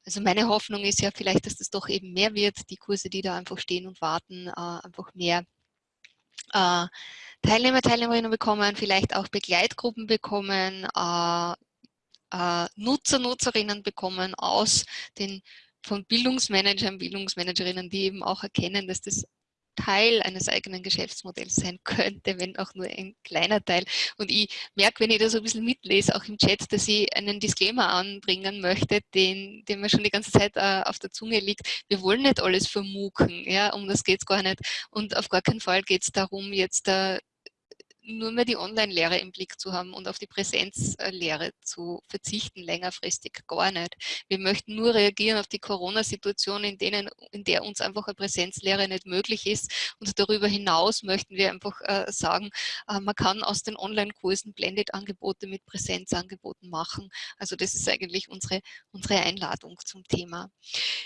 also meine Hoffnung ist ja vielleicht, dass das doch eben mehr wird, die Kurse, die da einfach stehen und warten, äh, einfach mehr äh, Teilnehmer, Teilnehmerinnen bekommen, vielleicht auch Begleitgruppen bekommen, äh, Nutzer, Nutzerinnen bekommen aus den von Bildungsmanagern, Bildungsmanagerinnen, die eben auch erkennen, dass das Teil eines eigenen Geschäftsmodells sein könnte, wenn auch nur ein kleiner Teil. Und ich merke, wenn ich da so ein bisschen mitlese, auch im Chat, dass ich einen Disclaimer anbringen möchte, den, den mir schon die ganze Zeit äh, auf der Zunge liegt. Wir wollen nicht alles vermucken, ja, um das geht es gar nicht. Und auf gar keinen Fall geht es darum, jetzt äh, nur mehr die Online-Lehre im Blick zu haben und auf die Präsenzlehre zu verzichten, längerfristig gar nicht. Wir möchten nur reagieren auf die Corona-Situation, in, in der uns einfach eine Präsenzlehre nicht möglich ist. Und darüber hinaus möchten wir einfach äh, sagen, äh, man kann aus den Online-Kursen Blended-Angebote mit Präsenzangeboten machen. Also das ist eigentlich unsere, unsere Einladung zum Thema.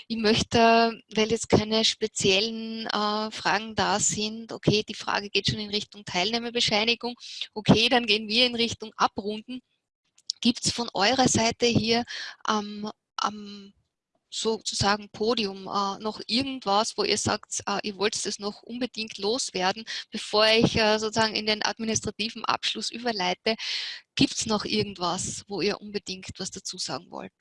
Ich möchte, weil jetzt keine speziellen äh, Fragen da sind, okay, die Frage geht schon in Richtung Teilnehmerbescheinigung, Beschleunigung. Okay, dann gehen wir in Richtung Abrunden. Gibt es von eurer Seite hier am, am sozusagen Podium äh, noch irgendwas, wo ihr sagt, äh, ihr wollt es noch unbedingt loswerden, bevor ich äh, sozusagen in den administrativen Abschluss überleite, gibt es noch irgendwas, wo ihr unbedingt was dazu sagen wollt?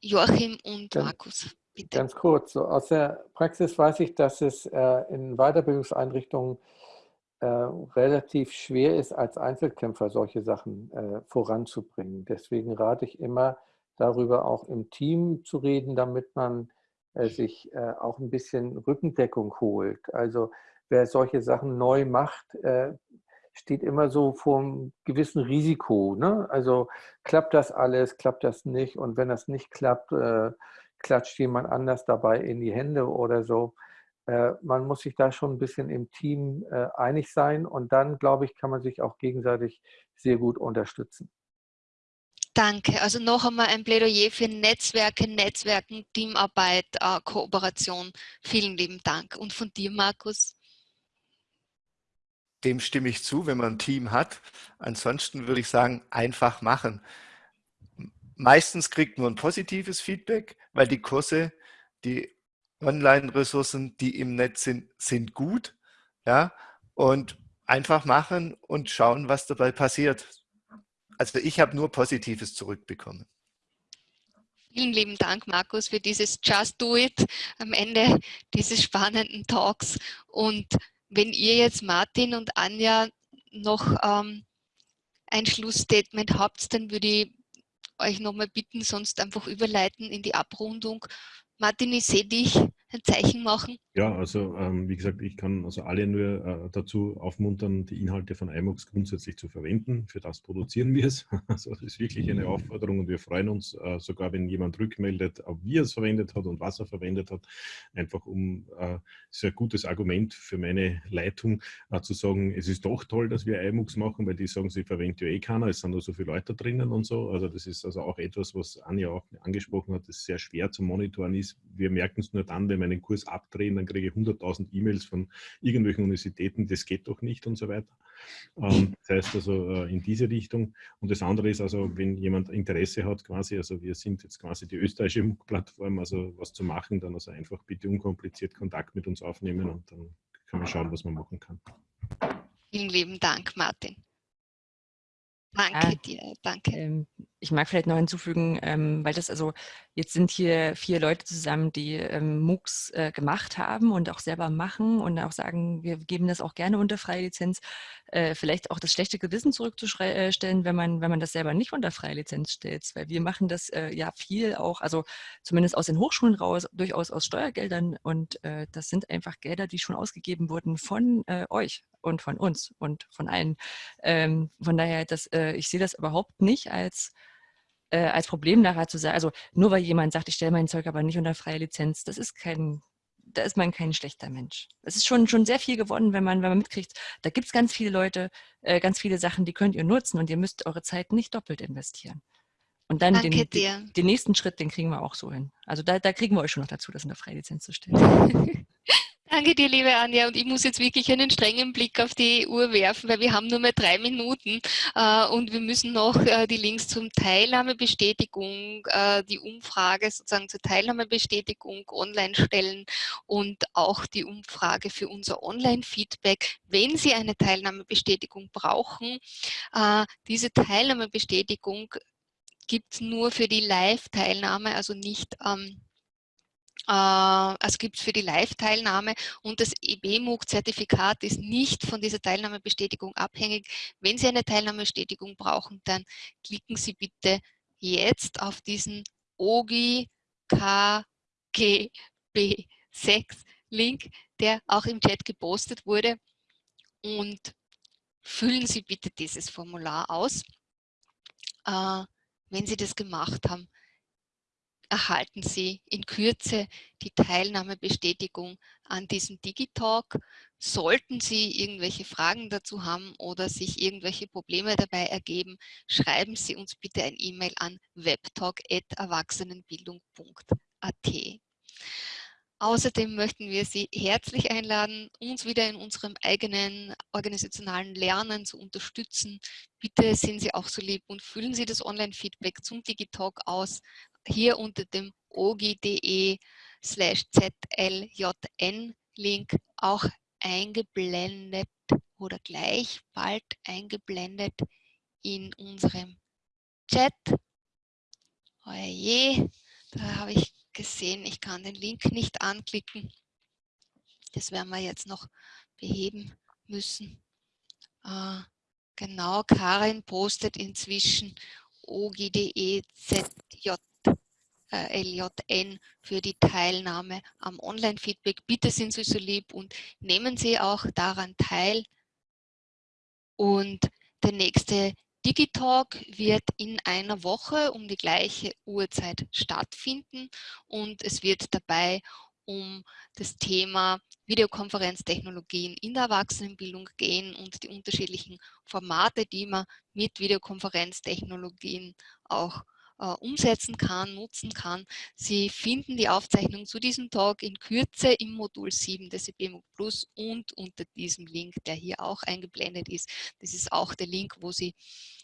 Joachim und Ganz, Markus, bitte. Ganz kurz, so aus der Praxis weiß ich, dass es äh, in Weiterbildungseinrichtungen äh, relativ schwer ist, als Einzelkämpfer solche Sachen äh, voranzubringen. Deswegen rate ich immer, darüber auch im Team zu reden, damit man äh, sich äh, auch ein bisschen Rückendeckung holt. Also wer solche Sachen neu macht, äh, steht immer so vor einem gewissen Risiko. Ne? Also klappt das alles, klappt das nicht und wenn das nicht klappt, klatscht jemand anders dabei in die Hände oder so. Äh, man muss sich da schon ein bisschen im Team äh, einig sein und dann, glaube ich, kann man sich auch gegenseitig sehr gut unterstützen. Danke. Also noch einmal ein Plädoyer für Netzwerke, Netzwerken, Teamarbeit, äh, Kooperation. Vielen lieben Dank. Und von dir, Markus? Dem stimme ich zu, wenn man ein Team hat. Ansonsten würde ich sagen, einfach machen. Meistens kriegt man ein positives Feedback, weil die Kurse, die Online-Ressourcen, die im Netz sind, sind gut. Ja, und einfach machen und schauen, was dabei passiert. Also ich habe nur Positives zurückbekommen. Vielen lieben Dank, Markus, für dieses Just Do It am Ende dieses spannenden Talks. Und wenn ihr jetzt Martin und Anja noch ähm, ein Schlussstatement habt, dann würde ich euch nochmal bitten, sonst einfach überleiten in die Abrundung Martin, ich dich ein Zeichen machen? Ja, also ähm, wie gesagt, ich kann also alle nur äh, dazu aufmuntern, die Inhalte von iMux grundsätzlich zu verwenden. Für das produzieren wir es. Also das ist wirklich eine Aufforderung und wir freuen uns äh, sogar, wenn jemand rückmeldet, wie er es verwendet hat und was er verwendet hat, einfach um äh, sehr gutes Argument für meine Leitung äh, zu sagen, es ist doch toll, dass wir iMux machen, weil die sagen, sie verwendet ja eh keiner, es sind nur so viele Leute drinnen und so. Also das ist also auch etwas, was Anja auch angesprochen hat, das sehr schwer zu monitoren ist. Wir merken es nur dann, wenn wir einen Kurs abdrehen, dann kriege ich 100.000 E-Mails von irgendwelchen Universitäten, das geht doch nicht und so weiter. Ähm, das heißt also äh, in diese Richtung. Und das andere ist also, wenn jemand Interesse hat quasi, also wir sind jetzt quasi die österreichische MOOC-Plattform, also was zu machen, dann also einfach bitte unkompliziert Kontakt mit uns aufnehmen und dann können wir schauen, was man machen kann. Vielen lieben Dank, Martin. Danke ja, dir, danke. Ähm, ich mag vielleicht noch hinzufügen, ähm, weil das also, jetzt sind hier vier Leute zusammen, die ähm, MOOCs äh, gemacht haben und auch selber machen und auch sagen, wir geben das auch gerne unter freie Lizenz. Äh, vielleicht auch das schlechte Gewissen zurückzustellen, wenn man, wenn man das selber nicht unter freie Lizenz stellt, weil wir machen das äh, ja viel auch, also zumindest aus den Hochschulen raus, durchaus aus Steuergeldern und äh, das sind einfach Gelder, die schon ausgegeben wurden von äh, euch und von uns und von allen. Ähm, von daher, das, äh, ich sehe das überhaupt nicht als äh, als Problem nachher zu sagen, also nur weil jemand sagt, ich stelle mein Zeug aber nicht unter freie Lizenz, das ist kein, da ist man kein schlechter Mensch. Es ist schon, schon sehr viel gewonnen, wenn man, wenn man mitkriegt, da gibt es ganz viele Leute, äh, ganz viele Sachen, die könnt ihr nutzen und ihr müsst eure Zeit nicht doppelt investieren. Und dann den, den, den, nächsten Schritt, den kriegen wir auch so hin. Also da, da kriegen wir euch schon noch dazu, das unter freie Lizenz zu stellen. Danke dir, liebe Anja. Und ich muss jetzt wirklich einen strengen Blick auf die Uhr werfen, weil wir haben nur mehr drei Minuten äh, und wir müssen noch äh, die Links zum Teilnahmebestätigung, äh, die Umfrage sozusagen zur Teilnahmebestätigung online stellen und auch die Umfrage für unser Online-Feedback. Wenn Sie eine Teilnahmebestätigung brauchen, äh, diese Teilnahmebestätigung gibt es nur für die Live-Teilnahme, also nicht ähm, äh, also gibt es für die Live-Teilnahme und das EBMOOC-Zertifikat ist nicht von dieser Teilnahmebestätigung abhängig. Wenn Sie eine Teilnahmebestätigung brauchen, dann klicken Sie bitte jetzt auf diesen OGI KGB6 Link, der auch im Chat gepostet wurde und füllen Sie bitte dieses Formular aus. Äh, wenn Sie das gemacht haben, erhalten Sie in Kürze die Teilnahmebestätigung an diesem Digitalk. Sollten Sie irgendwelche Fragen dazu haben oder sich irgendwelche Probleme dabei ergeben, schreiben Sie uns bitte ein E-Mail an webtalk.erwachsenenbildung.at. Außerdem möchten wir Sie herzlich einladen, uns wieder in unserem eigenen organisationalen Lernen zu unterstützen. Bitte sind Sie auch so lieb und füllen Sie das Online-Feedback zum Digitalk aus hier unter dem ogi.de slash zljn Link auch eingeblendet oder gleich bald eingeblendet in unserem Chat. Oje, da habe ich gesehen, ich kann den Link nicht anklicken. Das werden wir jetzt noch beheben müssen. Äh, genau, Karin postet inzwischen ogi.de zj äh, LJN für die Teilnahme am Online-Feedback. Bitte sind Sie so lieb und nehmen Sie auch daran teil. Und der nächste Digitalk wird in einer Woche um die gleiche Uhrzeit stattfinden und es wird dabei um das Thema Videokonferenztechnologien in der Erwachsenenbildung gehen und die unterschiedlichen Formate, die man mit Videokonferenztechnologien auch äh, umsetzen kann, nutzen kann. Sie finden die Aufzeichnung zu diesem Talk in Kürze im Modul 7 des EBMUG Plus und unter diesem Link, der hier auch eingeblendet ist. Das ist auch der Link, wo Sie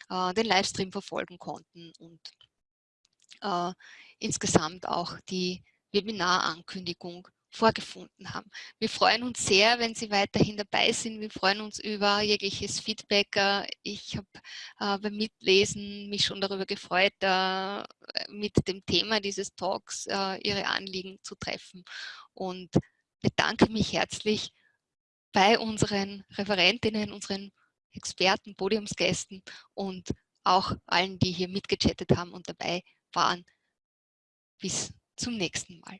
äh, den Livestream verfolgen konnten und äh, insgesamt auch die Webinarankündigung vorgefunden haben. Wir freuen uns sehr, wenn Sie weiterhin dabei sind. Wir freuen uns über jegliches Feedback. Äh, ich habe äh, beim Mitlesen mich schon darüber gefreut, äh, mit dem Thema dieses Talks äh, Ihre Anliegen zu treffen und bedanke mich herzlich bei unseren Referentinnen, unseren Experten, Podiumsgästen und auch allen, die hier mitgechattet haben und dabei waren. Bis zum nächsten Mal.